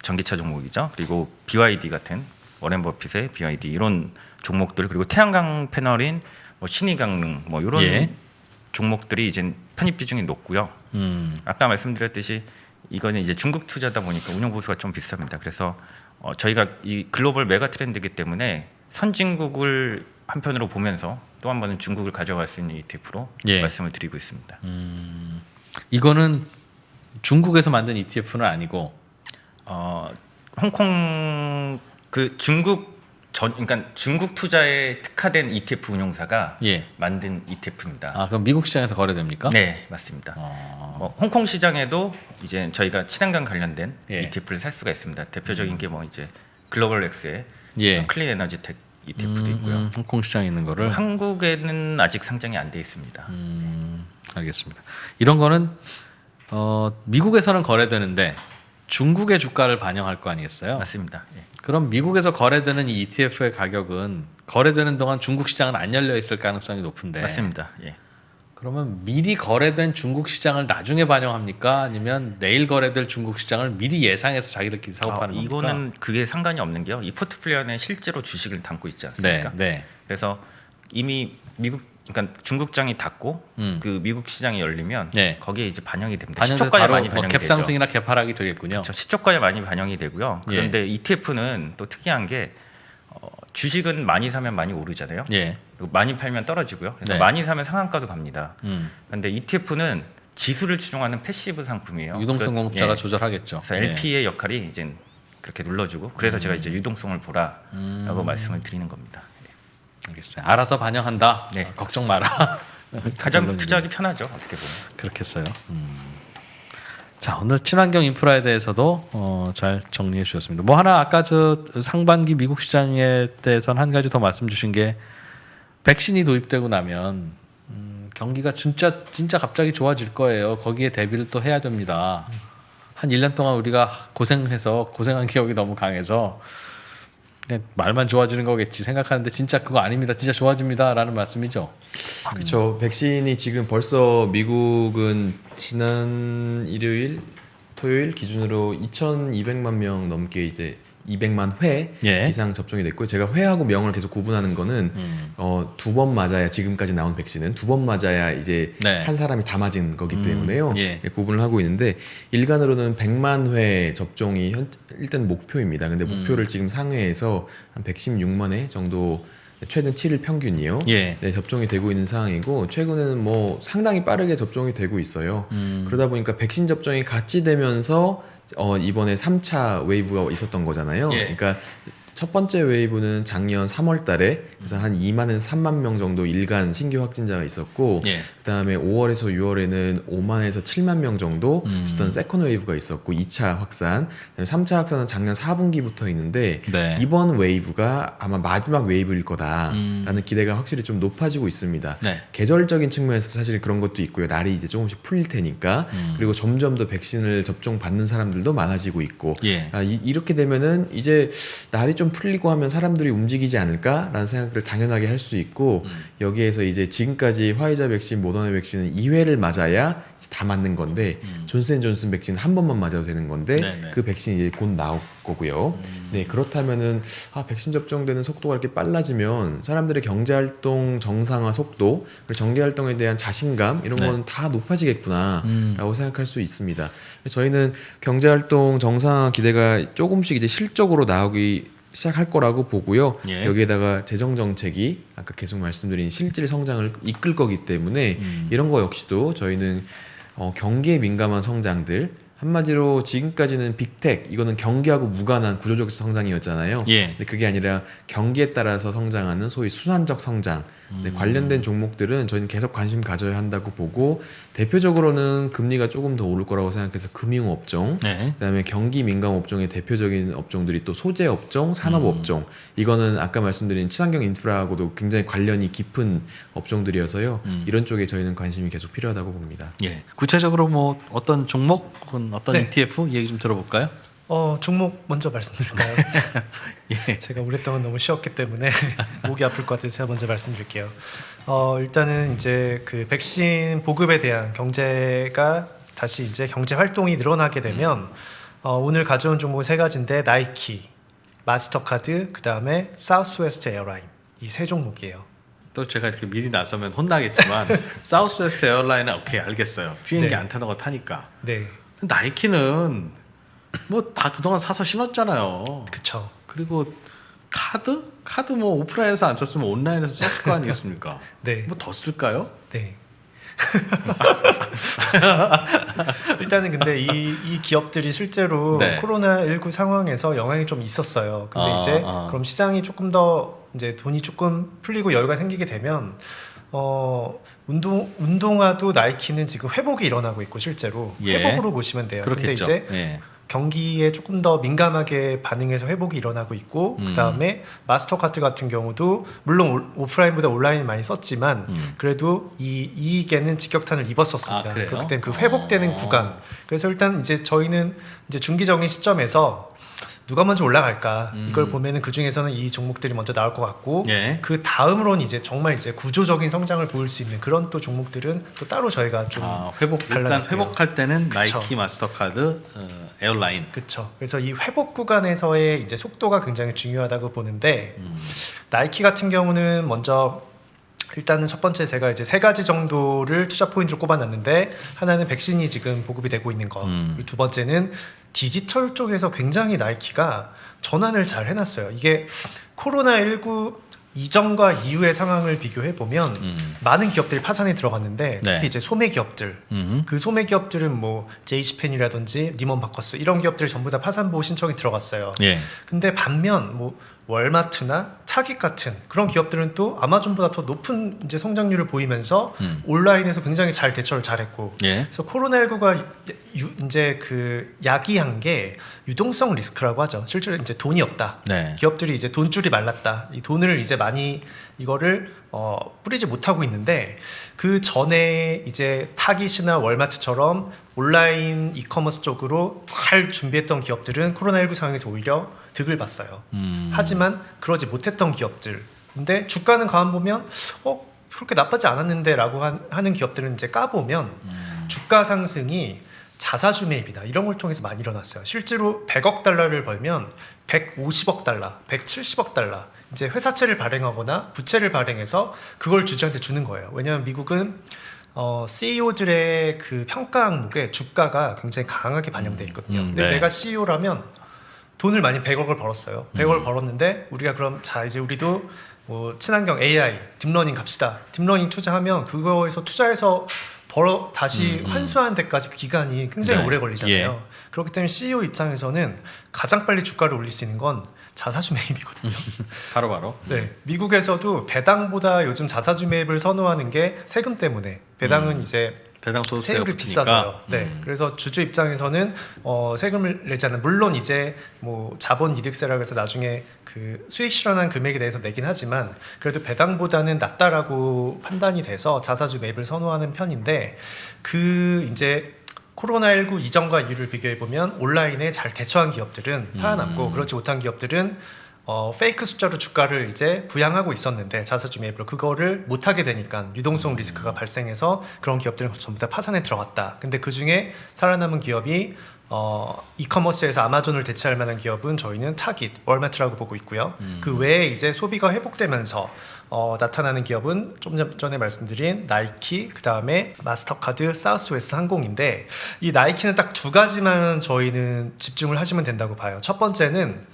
전기차 종목이죠. 그리고 BYD 같은 워렌 버핏의 BYD 이런 종목들 그리고 태양광 패널인 뭐 신의강릉 뭐 이런 예. 종목들이 이제 편입 비중이 높고요. 음, 아까 말씀드렸듯이 이거는 이제 중국 투자다 보니까 운용 보수가 좀 비쌉니다. 그래서 어, 저희가 이 글로벌 메가 트렌드이기 때문에 선진국을 한편으로 보면서 또 한 번은 중국을 가져갈 수 있는 ETF로 예. 말씀을 드리고 있습니다. 이거는 중국에서 만든 ETF는 아니고 어, 홍콩 그 중국 전 그러니까 중국 투자에 특화된 ETF 운용사가 예. 만든 ETF입니다. 아 그럼 미국 시장에서 거래됩니까? 네, 맞습니다. 어, 뭐 홍콩 시장에도 이제 저희가 친환경 관련된 예. ETF를 살 수가 있습니다. 대표적인 게 뭐 이제 Global X의 예. clean 에너지 tech ETF도 있고요. 음, 홍콩 시장에 있는 거를 한국에는 아직 상장이 안 돼 있습니다. 음, 알겠습니다. 이런 거는 어, 미국에서는 거래되는데 중국의 주가를 반영할 거 아니겠어요? 맞습니다. 예. 그럼 미국에서 거래되는 이 ETF의 가격은 거래되는 동안 중국 시장은 안 열려 있을 가능성이 높은데 맞습니다. 예. 그러면 미리 거래된 중국 시장을 나중에 반영합니까? 아니면 내일 거래될 중국 시장을 미리 예상해서 자기들끼리 사고 아, 겁니까? 이거는 그게 상관이 없는 게요. 이 포트폴리오 안에 실제로 주식을 담고 있지 않습니까? 네, 네. 그래서 이미 미국 그러니까 중국장이 닫고 음. 그 미국 시장이 열리면 네. 거기에 이제 반영이 됩니다. 시초가에 많이 뭐 반영이 되죠. 갭상승이나 갭하락이 되겠군요. 그렇죠. 시초가에 많이 반영이 되고요. 예. 그런데 ETF는 또 특이한 게 어, 주식은 많이 사면 많이 오르잖아요. 예. 그리고 많이 팔면 떨어지고요. 그래서 네. 많이 사면 상한가도 갑니다. 음. 그런데 ETF는 지수를 추종하는 passive 상품이에요. 유동성 그- 공급자가 예. 조절하겠죠. 그래서 예. LP의 역할이 이제 그렇게 눌러주고 그래서 제가 이제 유동성을 보라라고 음. 말씀을 드리는 겁니다. 알겠어요. 알아서 반영한다. 네. 어, 걱정 마라. 가장. 투자하기 편하죠 어떻게 보면. 그렇겠어요. 음. 자 오늘 친환경 인프라에 대해서도 어, 잘 정리해 주셨습니다. 뭐 하나 아까 저 상반기 미국 시장에 대해서는 한 가지 더 말씀 주신 게 백신이 도입되고 나면 음, 경기가 진짜 진짜 갑자기 좋아질 거예요. 거기에 대비를 또 해야 됩니다. 한 1년 동안 우리가 고생해서 고생한 기억이 너무 강해서 그냥 말만 좋아지는 거겠지 생각하는데 진짜 그거 아닙니다. 진짜 좋아집니다라는 말씀이죠. 그렇죠. 백신이 지금 벌써 미국은 지난 일요일, 토요일 기준으로 2,200만 명 넘게 이제 200만 회 예. 이상 접종이 됐고 제가 회하고 명을 계속 구분하는 거는 음. 어, 두 번 맞아야 지금까지 나온 백신은 두 번 맞아야 이제 네. 한 사람이 다 맞은 거기 음, 때문에요. 예. 구분을 하고 있는데 일간으로는 100만 회 접종이 현, 일단 목표입니다. 근데 음. 목표를 지금 상회에서 한 116만 회 정도 최근 7일 평균이요. 예. 네, 접종이 되고 있는 상황이고 최근에는 뭐 상당히 빠르게 접종이 되고 있어요. 음. 그러다 보니까 백신 접종이 같이 되면서 어, 이번에 3차 wave가 있었던 거잖아요. 예. 그러니까 첫 번째 wave는 작년 3월 달에 그래서 한 2만에서 3만 명 정도 일간 신규 확진자가 있었고 예. 그다음에 5월에서 6월에는 5만에서 7만 명 정도 음. 있었던 second wave가 있었고 2차 확산, 그다음에 3차 확산은 작년 4분기부터 있는데 네. 이번 wave가 아마 마지막 wave일 거다라는 음. 기대가 확실히 좀 높아지고 있습니다. 네. 계절적인 측면에서 사실 그런 것도 있고요. 날이 이제 조금씩 풀릴 테니까 음. 그리고 점점 더 백신을 접종 받는 사람들도 많아지고 있고 예. 아, 이, 이렇게 되면은 이제 날이 좀 풀리고 하면 사람들이 움직이지 않을까라는 생각을 당연하게 할 수 있고 음. 여기에서 이제 지금까지 화이자 백신, 모더나 백신은 2회를 맞아야 다 맞는 건데 음. 존슨앤존슨 백신 한 번만 맞아도 되는 건데 네네. 음. 그 백신이 이제 곧 나올 거고요. 네 그렇다면은 아 백신 접종되는 속도가 이렇게 빨라지면 사람들의 경제 활동 정상화 속도 그리고 정기 활동에 대한 자신감 이런 네. 건다 높아지겠구나. 음. 라고 생각할 수 있습니다. 저희는 경제 활동 정상화 기대가 조금씩 이제 실적으로 나오기 시작할 거라고 보고요. 예. 여기에다가 재정 정책이 아까 계속 말씀드린 실질 성장을 이끌 거기 때문에 음. 이런 거 역시도 저희는 어, 경기에 민감한 성장들 한마디로 지금까지는 빅텍 이거는 경기하고 무관한 구조적 성장이었잖아요. 예. 근데 그게 아니라 경기에 따라서 성장하는 소위 수산적 성장 네, 음. 관련된 종목들은 저희는 계속 관심 가져야 한다고 보고 대표적으로는 금리가 조금 더 오를 거라고 생각해서 금융 업종 네. 그다음에 경기 민감 업종의 대표적인 업종들이 또 소재 업종, 음. 산업 업종. 이거는 아까 말씀드린 친환경 인프라하고도 굉장히 관련이 깊은 업종들이어서요. 음. 이런 쪽에 저희는 관심이 계속 필요하다고 봅니다. 예. 구체적으로 뭐 어떤 종목 혹은 어떤 네. ETF 얘기 좀 들어볼까요? 어 종목 먼저 말씀드릴까요? 예. 제가 오랫동안 너무 쉬었기 때문에 목이 아플 것 같아서 제가 먼저 말씀드릴게요. 어, 일단은 이제 그 백신 보급에 대한 경제가 다시 이제 경제 활동이 늘어나게 되면 어, 오늘 가져온 종목 세 가지인데 나이키, 마스터카드, 그 다음에 사우스웨스트 에어라인 이 세 종목이에요. 또 제가 이렇게 미리 나서면 혼나겠지만 사우스웨스트 에어라인은 오케이 알겠어요. 비행기 네. 안 타는 거 타니까. 네, 나이키는 뭐 다 그동안 사서 신었잖아요. 그쵸. 그리고 카드? 카드 뭐 오프라인에서 안 썼으면 온라인에서 썼을 거 아니겠습니까? 네, 뭐 더 쓸까요? 네. 일단은 근데 이, 이 기업들이 실제로 네. 코로나19 상황에서 영향이 좀 있었어요. 근데 아, 이제 아. 그럼 시장이 조금 더 이제 돈이 조금 풀리고 여유가 생기게 되면 어 운동 운동화도 나이키는 지금 회복이 일어나고 있고 실제로 예. 회복으로 보시면 돼요. 그렇겠죠. 근데 이제 예. 경기에 조금 더 민감하게 반응해서 회복이 일어나고 있고 음. 그다음에 마스터카드 같은 경우도 물론 올- 오프라인보다 온라인 많이 썼지만 음. 그래도 이 이익에는 직격탄을 입었었습니다. 아, 그래요? 그렇기 때문에 그 회복되는 어. 구간. 그래서 일단 이제 저희는 이제 중기적인 시점에서 누가 먼저 올라갈까 음. 이걸 보면은 그 중에서는 이 종목들이 먼저 나올 것 같고 예. 그 다음으로는 이제 정말 이제 구조적인 성장을 보일 수 있는 그런 또 종목들은 또 따로 저희가 좀 아, 회복 일단. 회복할 때는 그쵸. 나이키, 마스터카드, 어, airline. 그렇죠. 그래서 이 회복 구간에서의 이제 속도가 굉장히 중요하다고 보는데 음. 나이키 같은 경우는 먼저 일단은 첫 번째 제가 이제 세 가지 정도를 투자 포인트로 꼽아놨는데 하나는 백신이 지금 보급이 되고 있는 거. 음. 두 번째는 디지털 쪽에서 굉장히 나이키가 전환을 잘 해놨어요. 이게 코로나 19 이전과 이후의 상황을 비교해 보면 음. 많은 기업들이 파산에 들어갔는데 특히 네. 이제 소매 기업들 음. 그 소매 기업들은 뭐 JC페니라든지 니만 마커스 이런 기업들 전부 다 파산 보호 신청이 들어갔어요. 예. 근데 반면 뭐 월마트나 타깃 같은 그런 기업들은 또 아마존보다 더 높은 이제 성장률을 보이면서 음. 온라인에서 굉장히 잘 대처를 잘했고 예. 그래서 코로나19가 이제 그 야기한 게 유동성 리스크라고 하죠. 실제로 이제 돈이 없다. 네. 기업들이 이제 돈줄이 말랐다. 이 돈을 이제 많이 이거를 어, 뿌리지 못하고 있는데 그 전에 이제 타깃이나 월마트처럼 온라인 이커머스 쪽으로 잘 준비했던 기업들은 코로나19 상황에서 오히려 득을 봤어요. 음. 하지만 그러지 못했던 기업들. 근데 주가는 가만 보면 어 그렇게 나쁘지 않았는데 라고 한- 하는 기업들은 이제 까보면 음. 주가 상승이 자사주 매입이다 이런 걸 통해서 많이 일어났어요. 실제로 100억 달러를 벌면 150억 달러, 170억 달러 이제 회사채를 발행하거나 부채를 발행해서 그걸 주주한테 주는 거예요. 왜냐하면 미국은 어, CEO들의 그 평가 항목에 주가가 굉장히 강하게 반영돼 있거든요. 음, 근데 네. 내가 CEO라면 돈을 많이 100억을 벌었어요. 100억을 벌었는데 우리가 그럼 자 이제 우리도 뭐 친환경 AI, 딥러닝 갑시다. 딥러닝 투자하면 그거에서 투자해서 벌어 다시 환수하는 데까지 기간이 굉장히 네. 오래 걸리잖아요. 그렇기 때문에 CEO 입장에서는 가장 빨리 주가를 올릴 수 있는 건 자사주 매입이거든요. 바로 바로. 네, 미국에서도 배당보다 요즘 자사주 매입을 선호하는 게 세금 때문에 배당은 이제 배당 세율이. 비싸서요. 네, 음. 그래서 주주 입장에서는 어, 세금을 내지 않는 물론 이제 뭐 자본 이득세라고 해서 나중에 그 수익 실현한 금액에 대해서 내긴 하지만 그래도 배당보다는 낫다라고 판단이 돼서 자사주 매입을 선호하는 편인데 그 이제 코로나19 이전과 이후를 비교해 보면 온라인에 잘 대처한 기업들은 살아남고 그렇지 못한 기업들은 어, 페이크 숫자로 주가를 이제 부양하고 있었는데 자사주 매입으로 그거를 못하게 되니까 유동성 리스크가 발생해서 그런 기업들은 전부 다 파산에 들어갔다. 근데 그 중에 살아남은 기업이 어, e-commerce에서 아마존을 대체할 만한 기업은 저희는 타깃, 월마트라고 보고 있고요. 그 외에 이제 소비가 회복되면서 어, 나타나는 기업은 좀 전- 전에 말씀드린 나이키, 그 다음에 마스터카드, 사우스웨스트 항공인데 이 나이키는 딱 두 가지만 저희는 집중을 하시면 된다고 봐요. 첫 번째는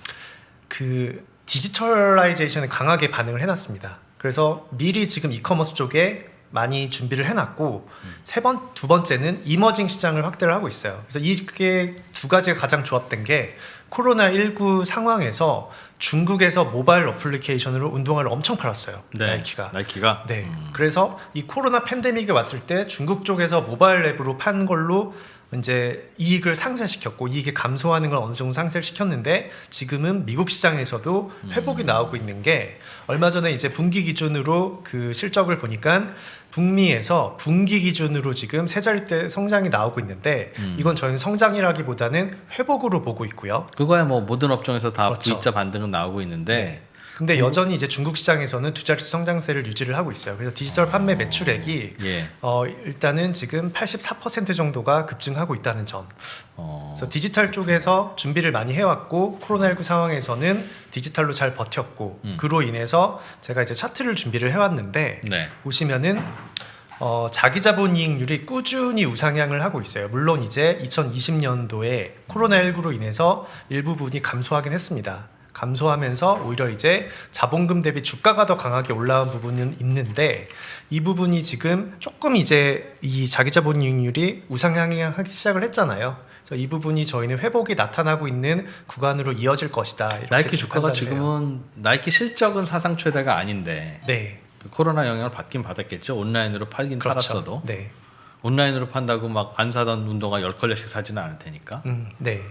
그 digitalization에 강하게 반응을 해놨습니다. 그래서 미리 지금 이커머스 쪽에 많이 준비를 해놨고 세번 두 번째는 이머징 시장을 확대를 하고 있어요. 그래서 이게 두 가지가 가장 조합된 게 코로나 19 상황에서 중국에서 모바일 어플리케이션으로 운동화를 엄청 팔았어요. 네. 나이키가. 나이키가. 네. 그래서 이 코로나 팬데믹이 왔을 때 중국 쪽에서 모바일 앱으로 판 걸로 이제 이익을 상쇄시켰고 이익이 감소하는 걸 어느 정도 상쇄를 시켰는데 지금은 미국 시장에서도 회복이 나오고 있는 게 얼마 전에 이제 분기 기준으로 그 실적을 보니까 북미에서 분기 기준으로 지금 세 자릿대 성장이 나오고 있는데 이건 저희는 성장이라기보다는 회복으로 보고 있고요. 그거야 뭐 모든 업종에서 다 그렇죠. V자 반등은 나오고 있는데 근데 여전히 이제 중국 시장에서는 두 자릿수 성장세를 유지를 하고 있어요. 그래서 디지털 판매 매출액이 예. 어, 일단은 지금 84% 정도가 급증하고 있다는 점. 어, 그래서 디지털 쪽에서 준비를 많이 해왔고 코로나19 상황에서는 디지털로 잘 버텼고 음. 그로 인해서 제가 이제 차트를 준비를 해왔는데 네. 보시면은 어, 자기 자본 이익률이 꾸준히 우상향을 하고 있어요. 물론 이제 2020년도에 코로나19로 인해서 일부분이 감소하긴 했습니다. 감소하면서 오히려 이제 자본금 대비 주가가 더 강하게 올라온 부분은 있는데 이 부분이 지금 조금 이제 이 자기 자본 이익률이 우상향하기 시작을 했잖아요. 그래서 이 부분이 저희는 회복이 나타나고 있는 구간으로 이어질 것이다. 나이키 좀 주가가. 지금은 나이키 실적은 사상 최대가 아닌데 네 그 코로나 영향을 받긴 받았겠죠. 온라인으로 팔긴 그렇죠. 팔았어도 네, 온라인으로 판다고 막 안 사던 운동화 열 컬레씩 사지는 않을 테니까. 음, 네.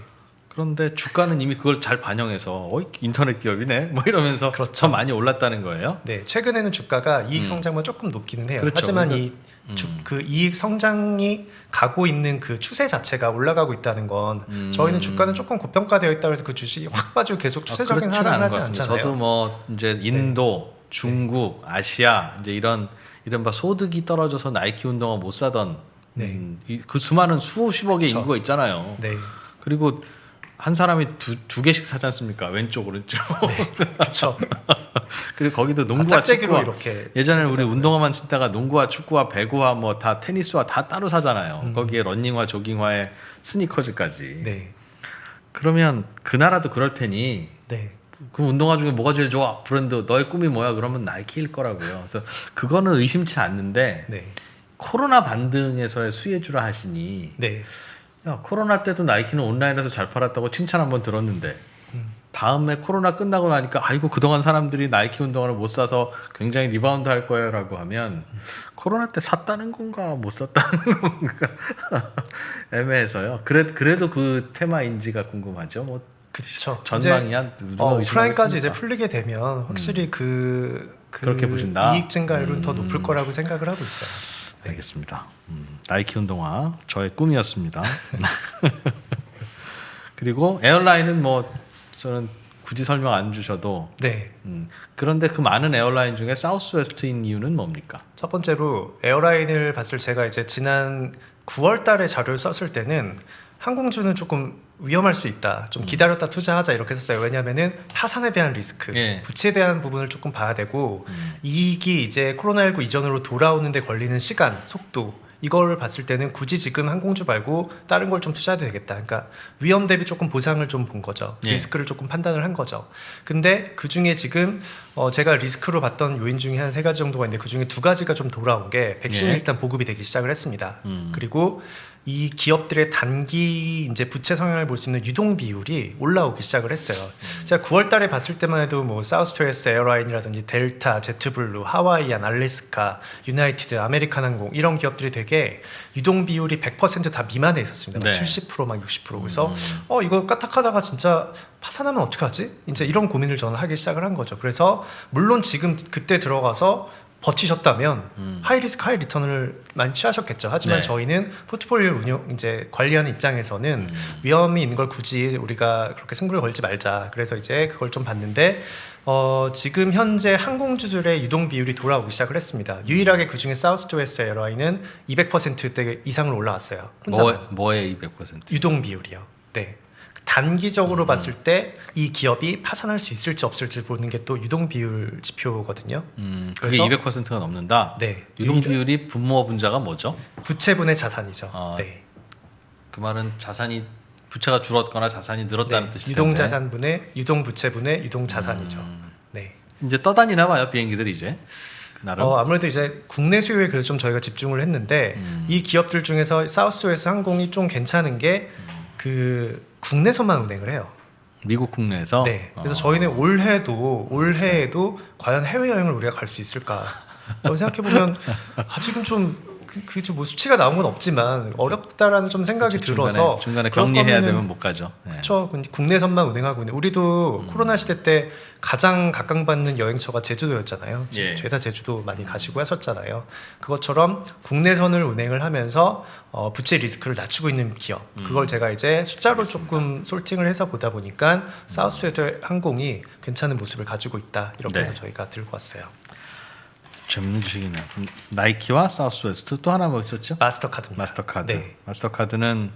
그런데 주가는 이미 그걸 잘 반영해서 어 인터넷 기업이네 뭐 이러면서 그렇죠. 더 많이 올랐다는 거예요. 네, 최근에는 주가가 이익 음. 성장만 조금 높기는 해요. 그렇죠. 하지만 이 주, 그 이익 성장이 가고 있는 그 추세 자체가 올라가고 있다는 건 음. 저희는 주가는 조금 고평가되어 있다고 해서 그 주식이 확 빠지고 계속 아, 추세적인 그렇지는 하락을 하지. 않잖아요. 네. 저도 뭐 이제 인도, 중국, 아시아 이제 이런 이른바 소득이 떨어져서 나이키 운동화 못 사던 네. 음, 이- 그 수많은 수십억의 그쵸. 인구가 있잖아요. 네, 그리고 한 사람이 두, 두 개씩 사지 않습니까? 왼쪽 오른쪽. 그렇죠. 그리고 거기도 농구와 네. 짝짝이로 축구와 이렇게 예전에 우리. 운동화만 신다가 농구와 축구와 배구와 뭐 다 테니스와 다 따로 사잖아요. 거기에 러닝화, 조깅화에 스니커즈까지. 네, 그러면 그 나라도 그럴 테니 네, 그 운동화 중에 뭐가 제일 좋아? 브랜드 너의 꿈이 뭐야? 그러면 나이키일 거라고요. 그래서 그거는 의심치 않는데 네, 코로나 반등에서의 수혜주라 하시니 네. 야 코로나 때도 나이키는 온라인에서 잘 팔았다고 칭찬 한번 들었는데 음. 다음에 코로나 끝나고 나니까 아이고 그동안 사람들이 나이키 운동화를 못 사서 굉장히 리바운드 할 거예요라고 하면 코로나 때 샀다는 건가 못 샀다는 건가 애매해서요. 그래 그래도 그 테마 인지가 궁금하죠. 뭐 그렇죠. 전망이 한 어, 오프라인까지 이제? 풀리게 되면 확실히 그, 그 그렇게 보신다? 이익 증가율은 더 음. 높을 거라고 생각을 하고 있어요. 네. 알겠습니다. 음, 나이키 운동화 저의 꿈이었습니다. 그리고 airline은 뭐 저는 굳이 설명 안 주셔도 네. 음, 그런데 그 많은 airline 중에 사우스웨스트인 이유는 뭡니까? 첫 번째로 airline을 봤을 제가 이제 지난 9월 달에 자료를 썼을 때는 항공주는 조금 위험할 수 있다. 좀 기다렸다 투자하자 이렇게 썼어요. 왜냐하면은 파산에 대한 리스크, 예. 부채에 대한 부분을 조금 봐야 되고 이익이 이제 코로나19 이전으로 돌아오는데 걸리는 시간, 속도 이걸 봤을 때는 굳이 지금 항공주 말고 다른 걸 좀 투자해도 되겠다. 그러니까 위험 대비 조금 보상을 좀 본 거죠. 예. 리스크를 조금 판단을 한 거죠. 근데 그 중에 지금 어 제가 리스크로 봤던 요인 중에 한 세 가지 정도가 있는데 그 중에 두 가지가 좀 돌아온 게 백신이 예. 일단 보급이 되기 시작을 했습니다. 음. 그리고 이 기업들의 단기 이제 부채 성향을 볼 수 있는 유동 비율이 올라오기 시작을 했어요. 제가 9월 달에 봤을 때만 해도 뭐 사우스웨스트 에어라인이라든지 델타, 제트블루, 하와이안, 알래스카, 유나이티드, 아메리칸항공 이런 기업들이 되게 유동 비율이 100%다 미만에 있었습니다. 막 네. 70%막 60% 그래서 어 이거 까딱하다가 진짜 파산하면 어떡하지? 이제 이런 고민을 저는 하기 시작을 한 거죠. 그래서 물론 지금 그때 들어가서 버티셨다면 high risk high return을 많이 취하셨겠죠. 하지만 네. 저희는 포트폴리오 운영 이제 관리하는 입장에서는 위험이 있는 걸 굳이 우리가 그렇게 승부를 걸지 말자. 그래서 이제 그걸 좀 봤는데 어, 지금 현재 항공주들의 유동 비율이 돌아오기 시작을 했습니다. 유일하게 그 중에 사우스웨스트 에어라인은 200%대 이상을 올라왔어요. 혼자만. 뭐, 뭐에 200%? 유동 비율이요. 네. 단기적으로 봤을 때 이 기업이 파산할 수 있을지 없을지 보는 게 또 유동 비율 지표거든요. 음, 그게 그래서- 200%가 넘는다. 네. 유동 비율이 분모 분자가 뭐죠? 부채분의 자산이죠. 아, 네. 그 말은 자산이 부채가 줄었거나 자산이 늘었다는 네. 뜻일 유동. 자산분의 유동 부채분의 유동 자산이죠. 음. 네. 이제 떠다니나 봐요 비행기들이 이제 나름. 어, 아무래도 이제 국내 수요에 그래서 좀 저희가 집중을 했는데 음. 이 기업들 중에서 사우스웨스 항공이 좀 괜찮은 게그 국내선만 운행을 해요. 미국 국내에서. 네. 그래서 어. 저희는 올해도 올해에도 과연 해외 여행을 우리가 갈 수 있을까? 생각해 보면 아직은 좀 그뭐 수치가 나온 건 없지만 어렵다라는 좀 생각이 그렇죠. 들어서 중간에, 격리해야 되면 못 가죠. 네. 그렇죠. 국내선만 운행하고 있는 우리도 음. 코로나 시대 때 가장 각광받는 여행처가 제주도였잖아요. 예. 죄다 제주도 많이 가시고 하셨잖아요. 그것처럼 국내선을 운행을 하면서 어, 부채 리스크를 낮추고 있는 기업. 음. 그걸 제가 이제 숫자로 조금 솔팅을 해서 보다 보니까 사우스웨드 항공이 괜찮은 모습을 가지고 있다. 이렇게 네. 해서 저희가 들고 왔어요. 재밌는 주식이네요. 음, 나이키와 사우스웨스트 또 하나 뭐 있었죠? 마스터카드입니다. 마스터카드. 네. 마스터카드는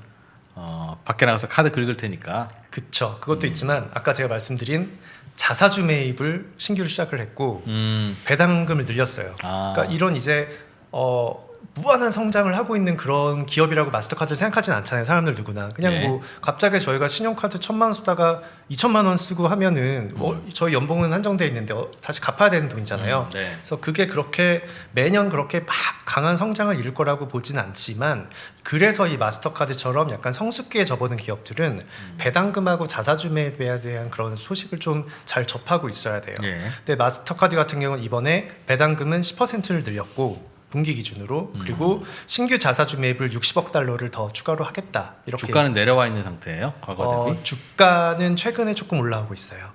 어, 밖에 나가서 카드 긁을 테니까. 그쵸. 음. 그것도 있지만 아까 제가 말씀드린 자사주 매입을 신규로 시작을 했고 음, 배당금을 늘렸어요. 아. 그러니까 이런 이제 어 무한한 성장을 하고 있는 그런 기업이라고 마스터카드를 생각하진 않잖아요. 사람들 누구나 그냥 네. 뭐 갑자기 저희가 신용카드 천만 원 쓰다가 이천만 원 쓰고 하면은 어, 저희 연봉은 한정돼 있는데 어, 다시 갚아야 되는 돈이잖아요. 음, 네. 그래서 그게 그렇게 매년 그렇게 막 강한 성장을 이룰 거라고 보진 않지만 그래서 이 마스터카드처럼 약간 성숙기에 접어든 기업들은 음. 배당금하고 자사주 매입에 대한 그런 소식을 좀 잘 접하고 있어야 돼요. 예. 근데 마스터카드 같은 경우는 이번에 배당금은 10%를 늘렸고 분기 기준으로 그리고 신규 자사주 매입을 60억 달러를 더 추가로 하겠다 이렇게 주가는 내려와 있는 상태예요. 과거 대비. 어, 주가는 최근에 조금 올라오고 있어요.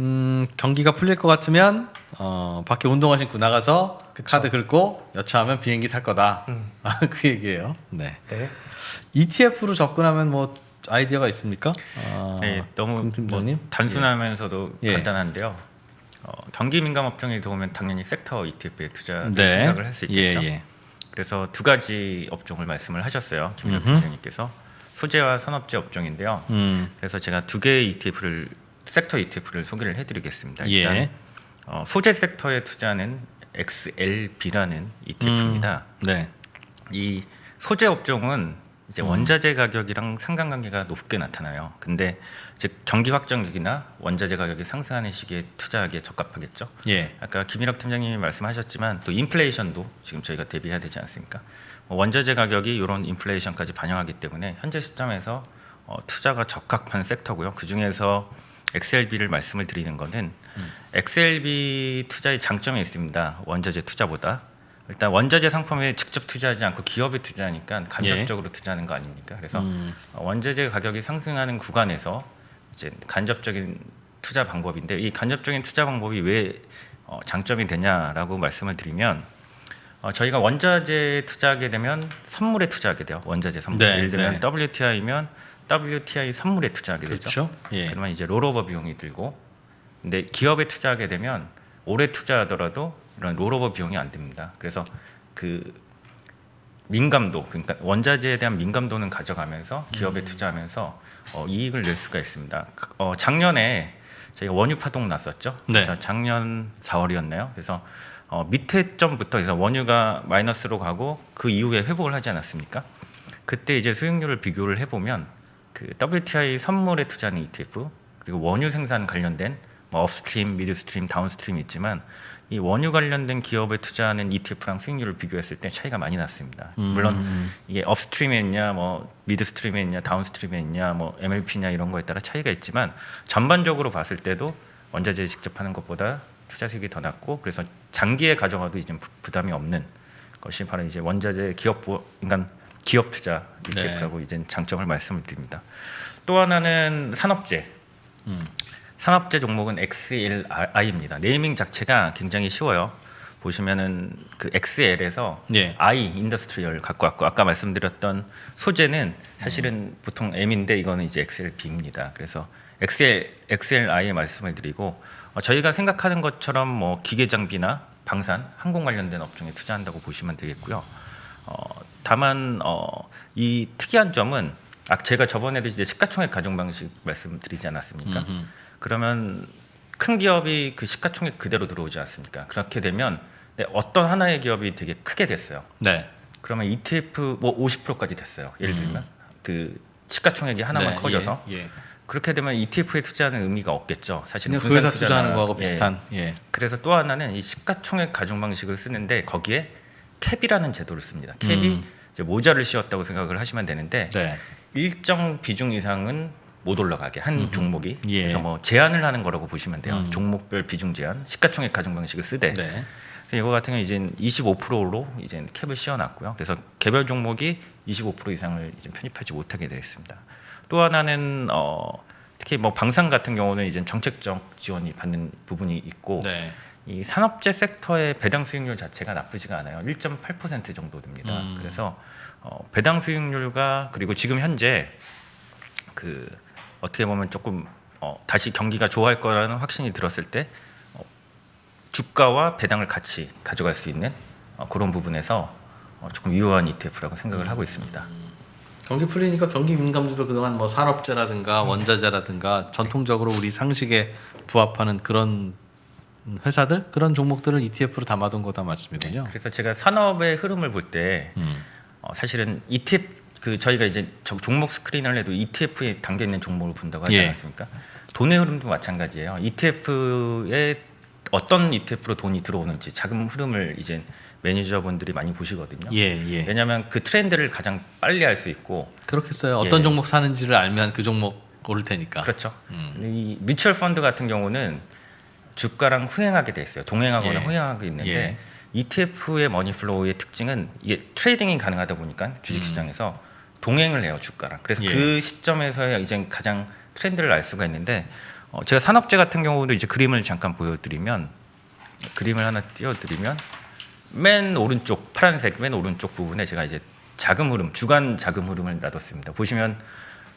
음, 경기가 풀릴 것 같으면 어, 밖에 운동화 신고 나가서 그쵸. 카드 긁고 여차하면 비행기 탈 거다. 음. 아, 그 얘기예요. 네. 네. ETF로 접근하면 뭐 아이디어가 있습니까? 어, 네, 너무 뭐? 단순하면서도 예. 간단한데요. 어, 경기 민감 업종이 들어오면 당연히 섹터 ETF에 투자 네. 생각을 할 수 있겠죠. 예, 예. 그래서 두 가지 업종을 말씀을 하셨어요, 음흠. 부장님께서 소재와 산업재 업종인데요. 음, 그래서 제가 두 개의 ETF를 섹터 ETF를 소개를 해드리겠습니다. 예. 일단 어, 소재 섹터에 투자하는 XLB라는 ETF입니다. 네. 이 소재 업종은 이제 원자재 가격이랑 상관관계가 높게 나타나요. 근데 즉 경기 확정기나 원자재 가격이 상승하는 시기에 투자하기에 적합하겠죠. 예. 아까 김일학 팀장님이 말씀하셨지만 또 인플레이션도 지금 저희가 대비해야 되지 않습니까? 뭐 원자재 가격이 이런 인플레이션까지 반영하기 때문에 현재 시점에서 어, 투자가 적합한 섹터고요. 그 중에서 XLB를 말씀을 드리는 것은 XLB 투자의 장점이 있습니다. 원자재 투자보다 일단 원자재 상품에 직접 투자하지 않고 기업에 투자하니까 간접적으로 투자하는 거 아닙니까? 그래서 음, 어, 원자재 가격이 상승하는 구간에서 이제 간접적인 투자 방법인데 이 간접적인 투자 방법이 왜 어, 장점이 되냐라고 말씀을 드리면 어, 저희가 원자재 투자하게 되면 선물에 투자하게 돼요. 원자재 선물. 네, 예를 들면 네. WTI면 WTI 선물에 투자하게 되죠. 그렇죠. 예. 그러면 이제 롤오버 비용이 들고 근데 기업에 투자하게 되면 오래 투자하더라도 이런 롤오버 비용이 안 듭니다. 그래서 그 민감도 그러니까 원자재에 대한 민감도는 가져가면서 음. 기업에 투자하면서 어, 이익을 낼 수가 있습니다. 그- 어, 작년에 저희가 원유 파동 났었죠. 네. 그래서 작년 4월이었나요? 그래서 어, 밑에 점부터 해서 원유가 마이너스로 가고 그 이후에 회복을 하지 않았습니까? 그때 이제 수익률을 비교를 해보면 그 WTI 선물에 투자하는 ETF 그리고 원유 생산 관련된 뭐 upstream, midstream, downstream이 있지만 이 원유 관련된 기업에 투자하는 ETF랑 수익률을 비교했을 때 차이가 많이 났습니다. 물론 이게 upstream에 있냐, 뭐 midstream에 있냐, downstream에 있냐, 뭐 MLP냐 이런 거에 따라 차이가 있지만 전반적으로 봤을 때도 원자재 직접 하는 것보다 투자 수익이 더 낮고 그래서 장기에 가져가도 이제 부- 부담이 없는 것이 바로 이제 원자재 기업 보, 그러니까 기업 투자 ETF라고 이제 장점을 말씀을 드립니다. 또 하나는 산업재. 산업재 종목은 XLI입니다. naming 자체가 굉장히 쉬워요. 보시면은 그 XL에서 예. I industrial 갖고 왔고 아까 말씀드렸던 소재는 사실은 보통 M인데 이거는 이제 XLB입니다. 그래서 XL XLI에 말씀을 드리고 어, 저희가 생각하는 것처럼 뭐 기계 장비나 방산, 항공 관련된 업종에 투자한다고 보시면 되겠고요. 어, 다만 어, 이 특이한 점은 아, 제가 저번에도 이제 시가총액 가중 방식 말씀드리지 않았습니까? 그러면 큰 기업이 그 시가총액 그대로 들어오지 않습니까? 그렇게 되면 네, 어떤 하나의 기업이 되게 크게 됐어요. 네. 그러면 ETF 뭐 50%까지 됐어요. 예를 들면 그 시가총액이 하나만 네, 커져서 예. 예. 그렇게 되면 ETF에 투자하는 의미가 없겠죠. 사실은 분산 투자하는 투자나- 거하고 예. 비슷한. 예. 그래서 또 하나는 이 시가총액 가중 방식을 쓰는데 거기에 캡이라는 제도를 씁니다. 캡이 음. 이제 모자를 씌웠다고 생각을 하시면 되는데 네. 일정 비중 이상은 못 올라가게 한 종목이 예. 그래서 뭐 제한을 하는 거라고 보시면 돼요. 음. 종목별 비중 제한, 시가총액 가중 방식을 쓰되 네. 그래서 이거 같은 경우 이제 25%로 이제 캡을 씌워놨고요. 그래서 개별 종목이 25% 이상을 이제 편입하지 못하게 되어 있습니다. 또 하나는 어, 특히 뭐 방산 같은 경우는 이제 정책적 지원이 받는 부분이 있고 네. 이 산업재 섹터의 배당 수익률 자체가 나쁘지가 않아요. 1.8% 정도 됩니다. 음. 그래서 어, 배당 수익률과 그리고 지금 현재 그 어떻게 보면 조금 어, 다시 경기가 좋아할 거라는 확신이 들었을 때 어, 주가와 배당을 같이 가져갈 수 있는 어, 그런 부분에서 어, 조금 유효한 ETF라고 생각을 하고 있습니다. 경기 풀리니까 경기 민감주도 그동안 뭐 산업재라든가 원자재라든가 전통적으로 우리 상식에 부합하는 그런 회사들 그런 종목들을 ETF로 담아둔 거다 말씀이군요. 그래서 제가 산업의 흐름을 볼때 음. 어, 사실은 ETF 그 저희가 이제 저- 종목 스크린을 해도 ETF에 담겨 있는 종목을 본다고 하지 예. 않았습니까? 돈의 흐름도 마찬가지예요. ETF에 어떤 ETF로 돈이 들어오는지 자금 흐름을 이제 매니저분들이 많이 보시거든요. 예, 예. 왜냐하면 그 트렌드를 가장 빨리 알 수 있고 그렇겠어요. 어떤 예. 종목 사는지를 알면 그 종목 오를 테니까. 그렇죠. 음. 이 뮤추얼 펀드 같은 경우는 주가랑 후행하게 돼 있어요. 동행하거나 예. 후행하게 있는데 예. ETF의 money flow의 특징은 이게 trading이 가능하다 보니까 주식 시장에서 동행을 해요 주가랑. 그래서 음. 예. 그 시점에서 이제 가장 트렌드를 알 수가 있는데 어, 제가 산업재 같은 경우도 이제 그림을 잠깐 보여드리면 그림을 하나 띄워드리면 맨 오른쪽 파란색 맨 오른쪽 부분에 제가 이제 자금 흐름 주간 자금 흐름을 놔뒀습니다. 보시면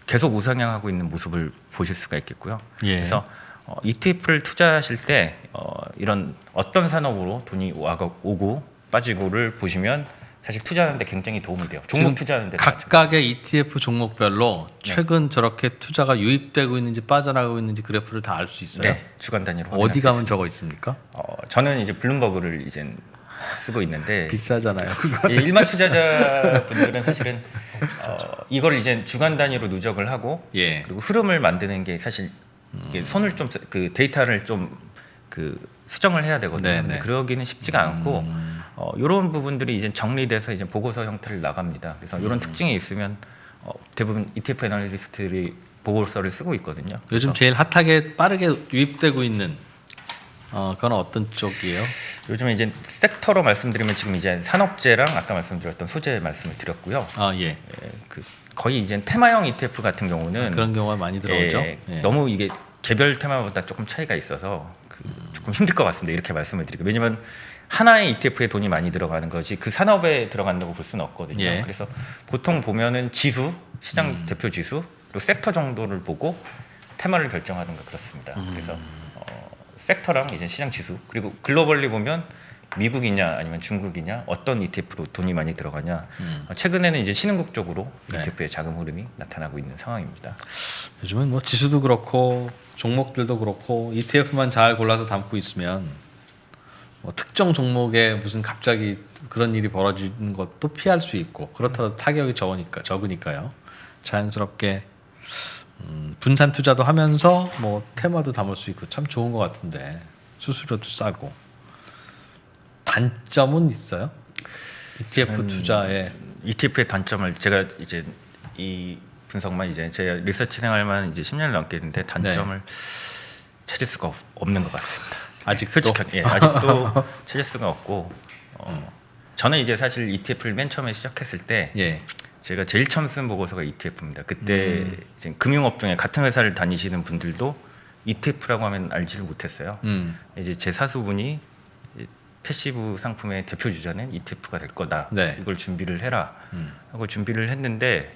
계속 우상향하고 있는 모습을 보실 수가 있겠고요. 예. 그래서 어, ETF를 투자하실 때 어, 이런 어떤 산업으로 돈이 와가, 오고 빠지고를 보시면 사실 투자하는데 굉장히 도움이 돼요. 종목 투자하는데 각각의 ETF 종목별로 네. 최근 저렇게 투자가 유입되고 있는지 빠져나가고 있는지 그래프를 다 알 수 있어요. 네, 주간 단위로 어디 수 가면 있습니다. 적어 있습니까? 어, 저는 이제 블룸버그를 이제 쓰고 있는데 비싸잖아요. 이 일반 투자자 분들은 사실은 어, 이걸 이제 주간 단위로 누적을 하고 예. 그리고 흐름을 만드는 게 사실 이게 손을 좀 그 데이터를 좀 그 수정을 해야 되거든요. 네, 네. 그러기는 쉽지가 않고 어, 이런 부분들이 이제 정리돼서 이제 보고서 형태를 나갑니다. 그래서 이런 특징이 있으면 어, 대부분 ETF 애널리스트들이 보고서를 쓰고 있거든요. 요즘 제일 핫하게 빠르게 유입되고 있는 어 그건 어떤 쪽이에요? 요즘에 이제 섹터로 말씀드리면 지금 이제 산업재랑 아까 말씀드렸던 소재 말씀을 드렸고요. 아 예. 예, 그 거의 이제 테마형 ETF 같은 경우는 그런 경우가 많이 들어오죠. 예, 예. 너무 이게 개별 테마보다 조금 차이가 있어서 그 조금 힘들 것 같습니다. 이렇게 말씀을 드리고 왜냐면 하나의 ETF에 돈이 많이 들어가는 거지 그 산업에 들어간다고 볼 수는 없거든요. 예. 음. 그래서 보통 보면은 지수, 시장 대표 지수 그리고 섹터 정도를 보고 테마를 결정하는 거 그렇습니다. 음. 그래서 어, 섹터랑 이제 시장 지수 그리고 글로벌리 보면 미국이냐 아니면 중국이냐 어떤 ETF로 돈이 많이 들어가냐 어, 최근에는 이제 신흥국 쪽으로 음. 네. ETF의 자금 흐름이 나타나고 있는 상황입니다. 요즘은 뭐 지수도 그렇고 종목들도 그렇고 ETF만 잘 골라서 담고 있으면 뭐 특정 종목에 무슨 갑자기 그런 일이 벌어지는 것도 피할 수 있고 그렇더라도 타격이 적으니까 적으니까요. 자연스럽게 음, 분산 투자도 하면서 뭐 테마도 담을 수 있고 참 좋은 것 같은데 수수료도 싸고 단점은 있어요? ETF 투자에 ETF의 단점을 제가 이제 이 분석만 이제 제 리서치 생활만 이제 10년을 넘게 했는데 단점을 찾을 수가 없, 없는 것 같습니다. 아직도 솔직하게 예, 아직도 찾을 수가 없고 어, 저는 이제 사실 ETF를 맨 처음에 시작했을 때 예. 제가 제일 처음 쓴 보고서가 ETF입니다. 그때 음. 지금 금융업종에 같은 회사를 다니시는 분들도 ETF라고 하면 알지를 못했어요. 음. 이제 제 사수분이 passive 상품의 대표 주자는 ETF가 될 거다. 네. 이걸 준비를 해라. 음. 하고 준비를 했는데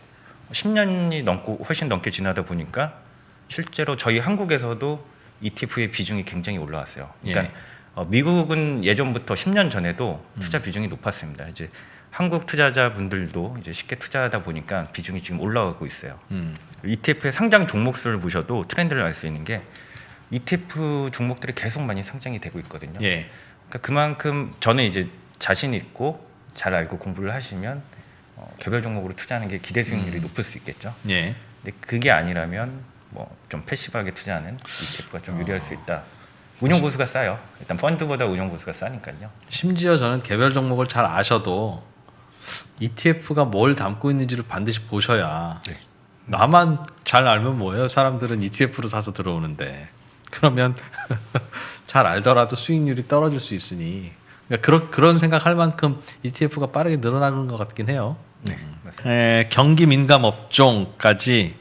10년이 넘고 훨씬 넘게 지나다 보니까 실제로 저희 한국에서도 ETF의 비중이 굉장히 올라왔어요. 그러니까 예. 어, 미국은 예전부터 10년 전에도 음. 투자 비중이 높았습니다. 이제 한국 투자자분들도 이제 쉽게 투자하다 보니까 비중이 지금 올라가고 있어요. 음. ETF의 상장 종목수를 보셔도 트렌드를 알 수 있는 게 ETF 종목들이 계속 많이 상장이 되고 있거든요. 예. 그러니까 그만큼 저는 이제 자신 있고 잘 알고 공부를 하시면 어, 개별 종목으로 투자하는 게 기대 수익률이 높을 수 있겠죠. 예. 근데 그게 아니라면 뭐 좀 패시브하게 투자하는 ETF가 좀 유리할 수 있다. 운용 보수가 싸요. 일단 펀드보다 운용 보수가 싸니까요. 심지어 저는 개별 종목을 잘 아셔도 ETF가 뭘 담고 있는지를 반드시 보셔야 네. 나만 잘 알면 뭐예요? 사람들은 ETF로 사서 들어오는데 그러면 잘 알더라도 수익률이 떨어질 수 있으니 그러니까 그런 그런 생각할 만큼 ETF가 빠르게 늘어나는 것 같긴 해요. 네, 맞습니다. 에, 경기 민감 업종까지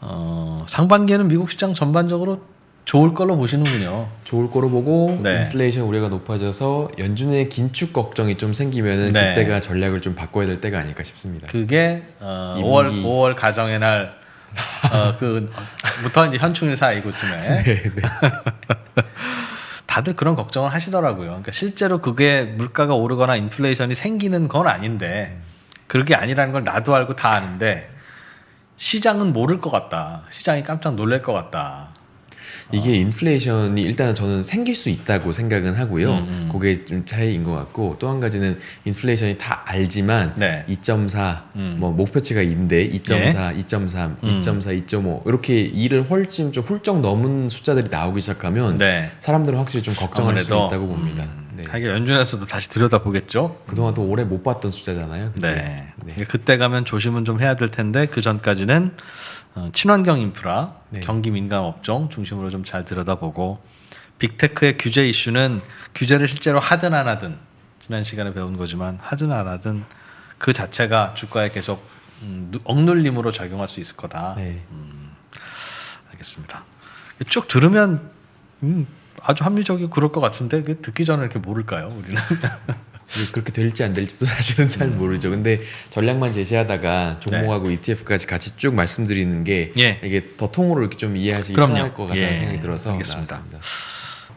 어, 상반기에는 미국 시장 전반적으로 좋을 걸로 보시는군요. 좋을 거로 보고 네. 인플레이션 우려가 높아져서 연준의 긴축 걱정이 좀 생기면은 네. 그때가 전략을 좀 바꿔야 될 때가 아닐까 싶습니다. 그게 어, 이 5월 분기. 5월 가정의 날 어, 그부터 이제 현충일 사이 이곳쯤에 네, 다들 그런 걱정을 하시더라고요. 그러니까 실제로 그게 물가가 오르거나 인플레이션이 생기는 건 아닌데 그게 아니라는 걸 나도 알고 다 아는데 시장은 모를 것 같다. 시장이 깜짝 놀랄 것 같다. 이게 인플레이션이 일단은 저는 생길 수 있다고 생각은 하고요. 음, 그게 좀 차이인 것 같고 또 한 가지는 인플레이션이 다 알지만 네. 2.4, 음. 뭐 목표치가 2인데 2.4, 예. 2.3, 음. 2.4, 2.5 이렇게 2를 훨씬 좀 훌쩍 넘은 숫자들이 나오기 시작하면 네. 사람들은 확실히 좀 걱정할 수 아무래도, 있다고 봅니다. 음, 네. 하긴 연준에서도 다시 들여다 보겠죠. 그동안 또 오래 못 봤던 숫자잖아요. 그때. 네. 네. 그때 가면 조심은 좀 해야 될 텐데 그 전까지는 어, 친환경 인프라, 네. 경기 민감 업종 중심으로 좀 잘 들여다보고 빅테크의 규제 이슈는 규제를 실제로 하든 안 하든 지난 시간에 배운 거지만 하든 안 하든 그 자체가 주가에 계속 음, 누- 억눌림으로 작용할 수 있을 거다. 네. 알겠습니다. 쭉 들으면 음, 아주 합리적이고 그럴 것 같은데 그 듣기 전에 이렇게 모를까요? 우리는 그렇게 될지 안 될지도 사실은 잘 모르죠. 근데 전략만 제시하다가 종목하고 ETF까지 같이 쭉 말씀드리는 게 예. 이게 더 통으로 이렇게 좀 이해하시기 그럼요. 편할 것 같다는 예. 생각이 들어서 알겠습니다. 나왔습니다.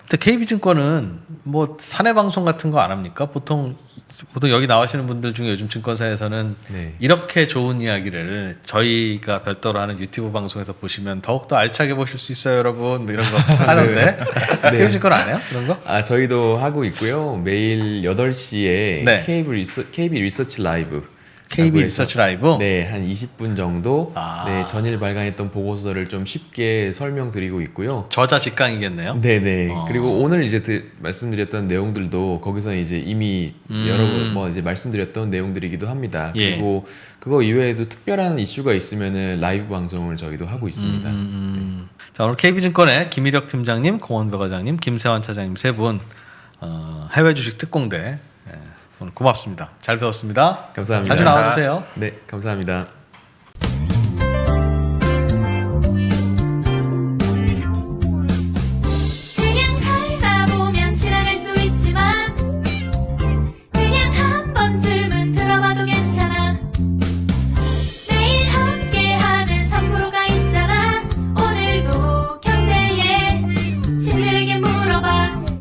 근데 KB증권은 뭐 사내 방송 같은 거 안 합니까? 보통 보통 여기 나오시는 분들 중에 요즘 증권사에서는 네. 이렇게 좋은 이야기를 저희가 별도로 하는 유튜브 방송에서 보시면 더욱더 알차게 보실 수 있어요, 여러분. 뭐 이런 거 하는데 KB증권 안 해요? 그런 거? 아 저희도 하고 있고요. 매일 8시에 네. KB, 리서, KB 리서치 라이브 KB 리서치 라이브. 네, 한 20분 정도 아. 네, 전일 발간했던 보고서를 좀 쉽게 설명드리고 있고요. 저자 직강이겠네요. 네 네. 어. 그리고 오늘 이제 드- 말씀드렸던 내용들도 거기서 이제 이미 음. 여러 번 뭐 이제 말씀드렸던 내용들이기도 합니다. 예. 그리고 그거 이외에도 특별한 이슈가 있으면은 라이브 방송을 저희도 하고 있습니다. 음. 자 오늘 KB증권의 김일혁 팀장님, 공원배 과장님, 김세환 차장님 세 분 어, 해외 주식 특공대 예, 오늘 고맙습니다. 잘 배웠습니다. 감사합니다. 자주 나와주세요. 네, 감사합니다.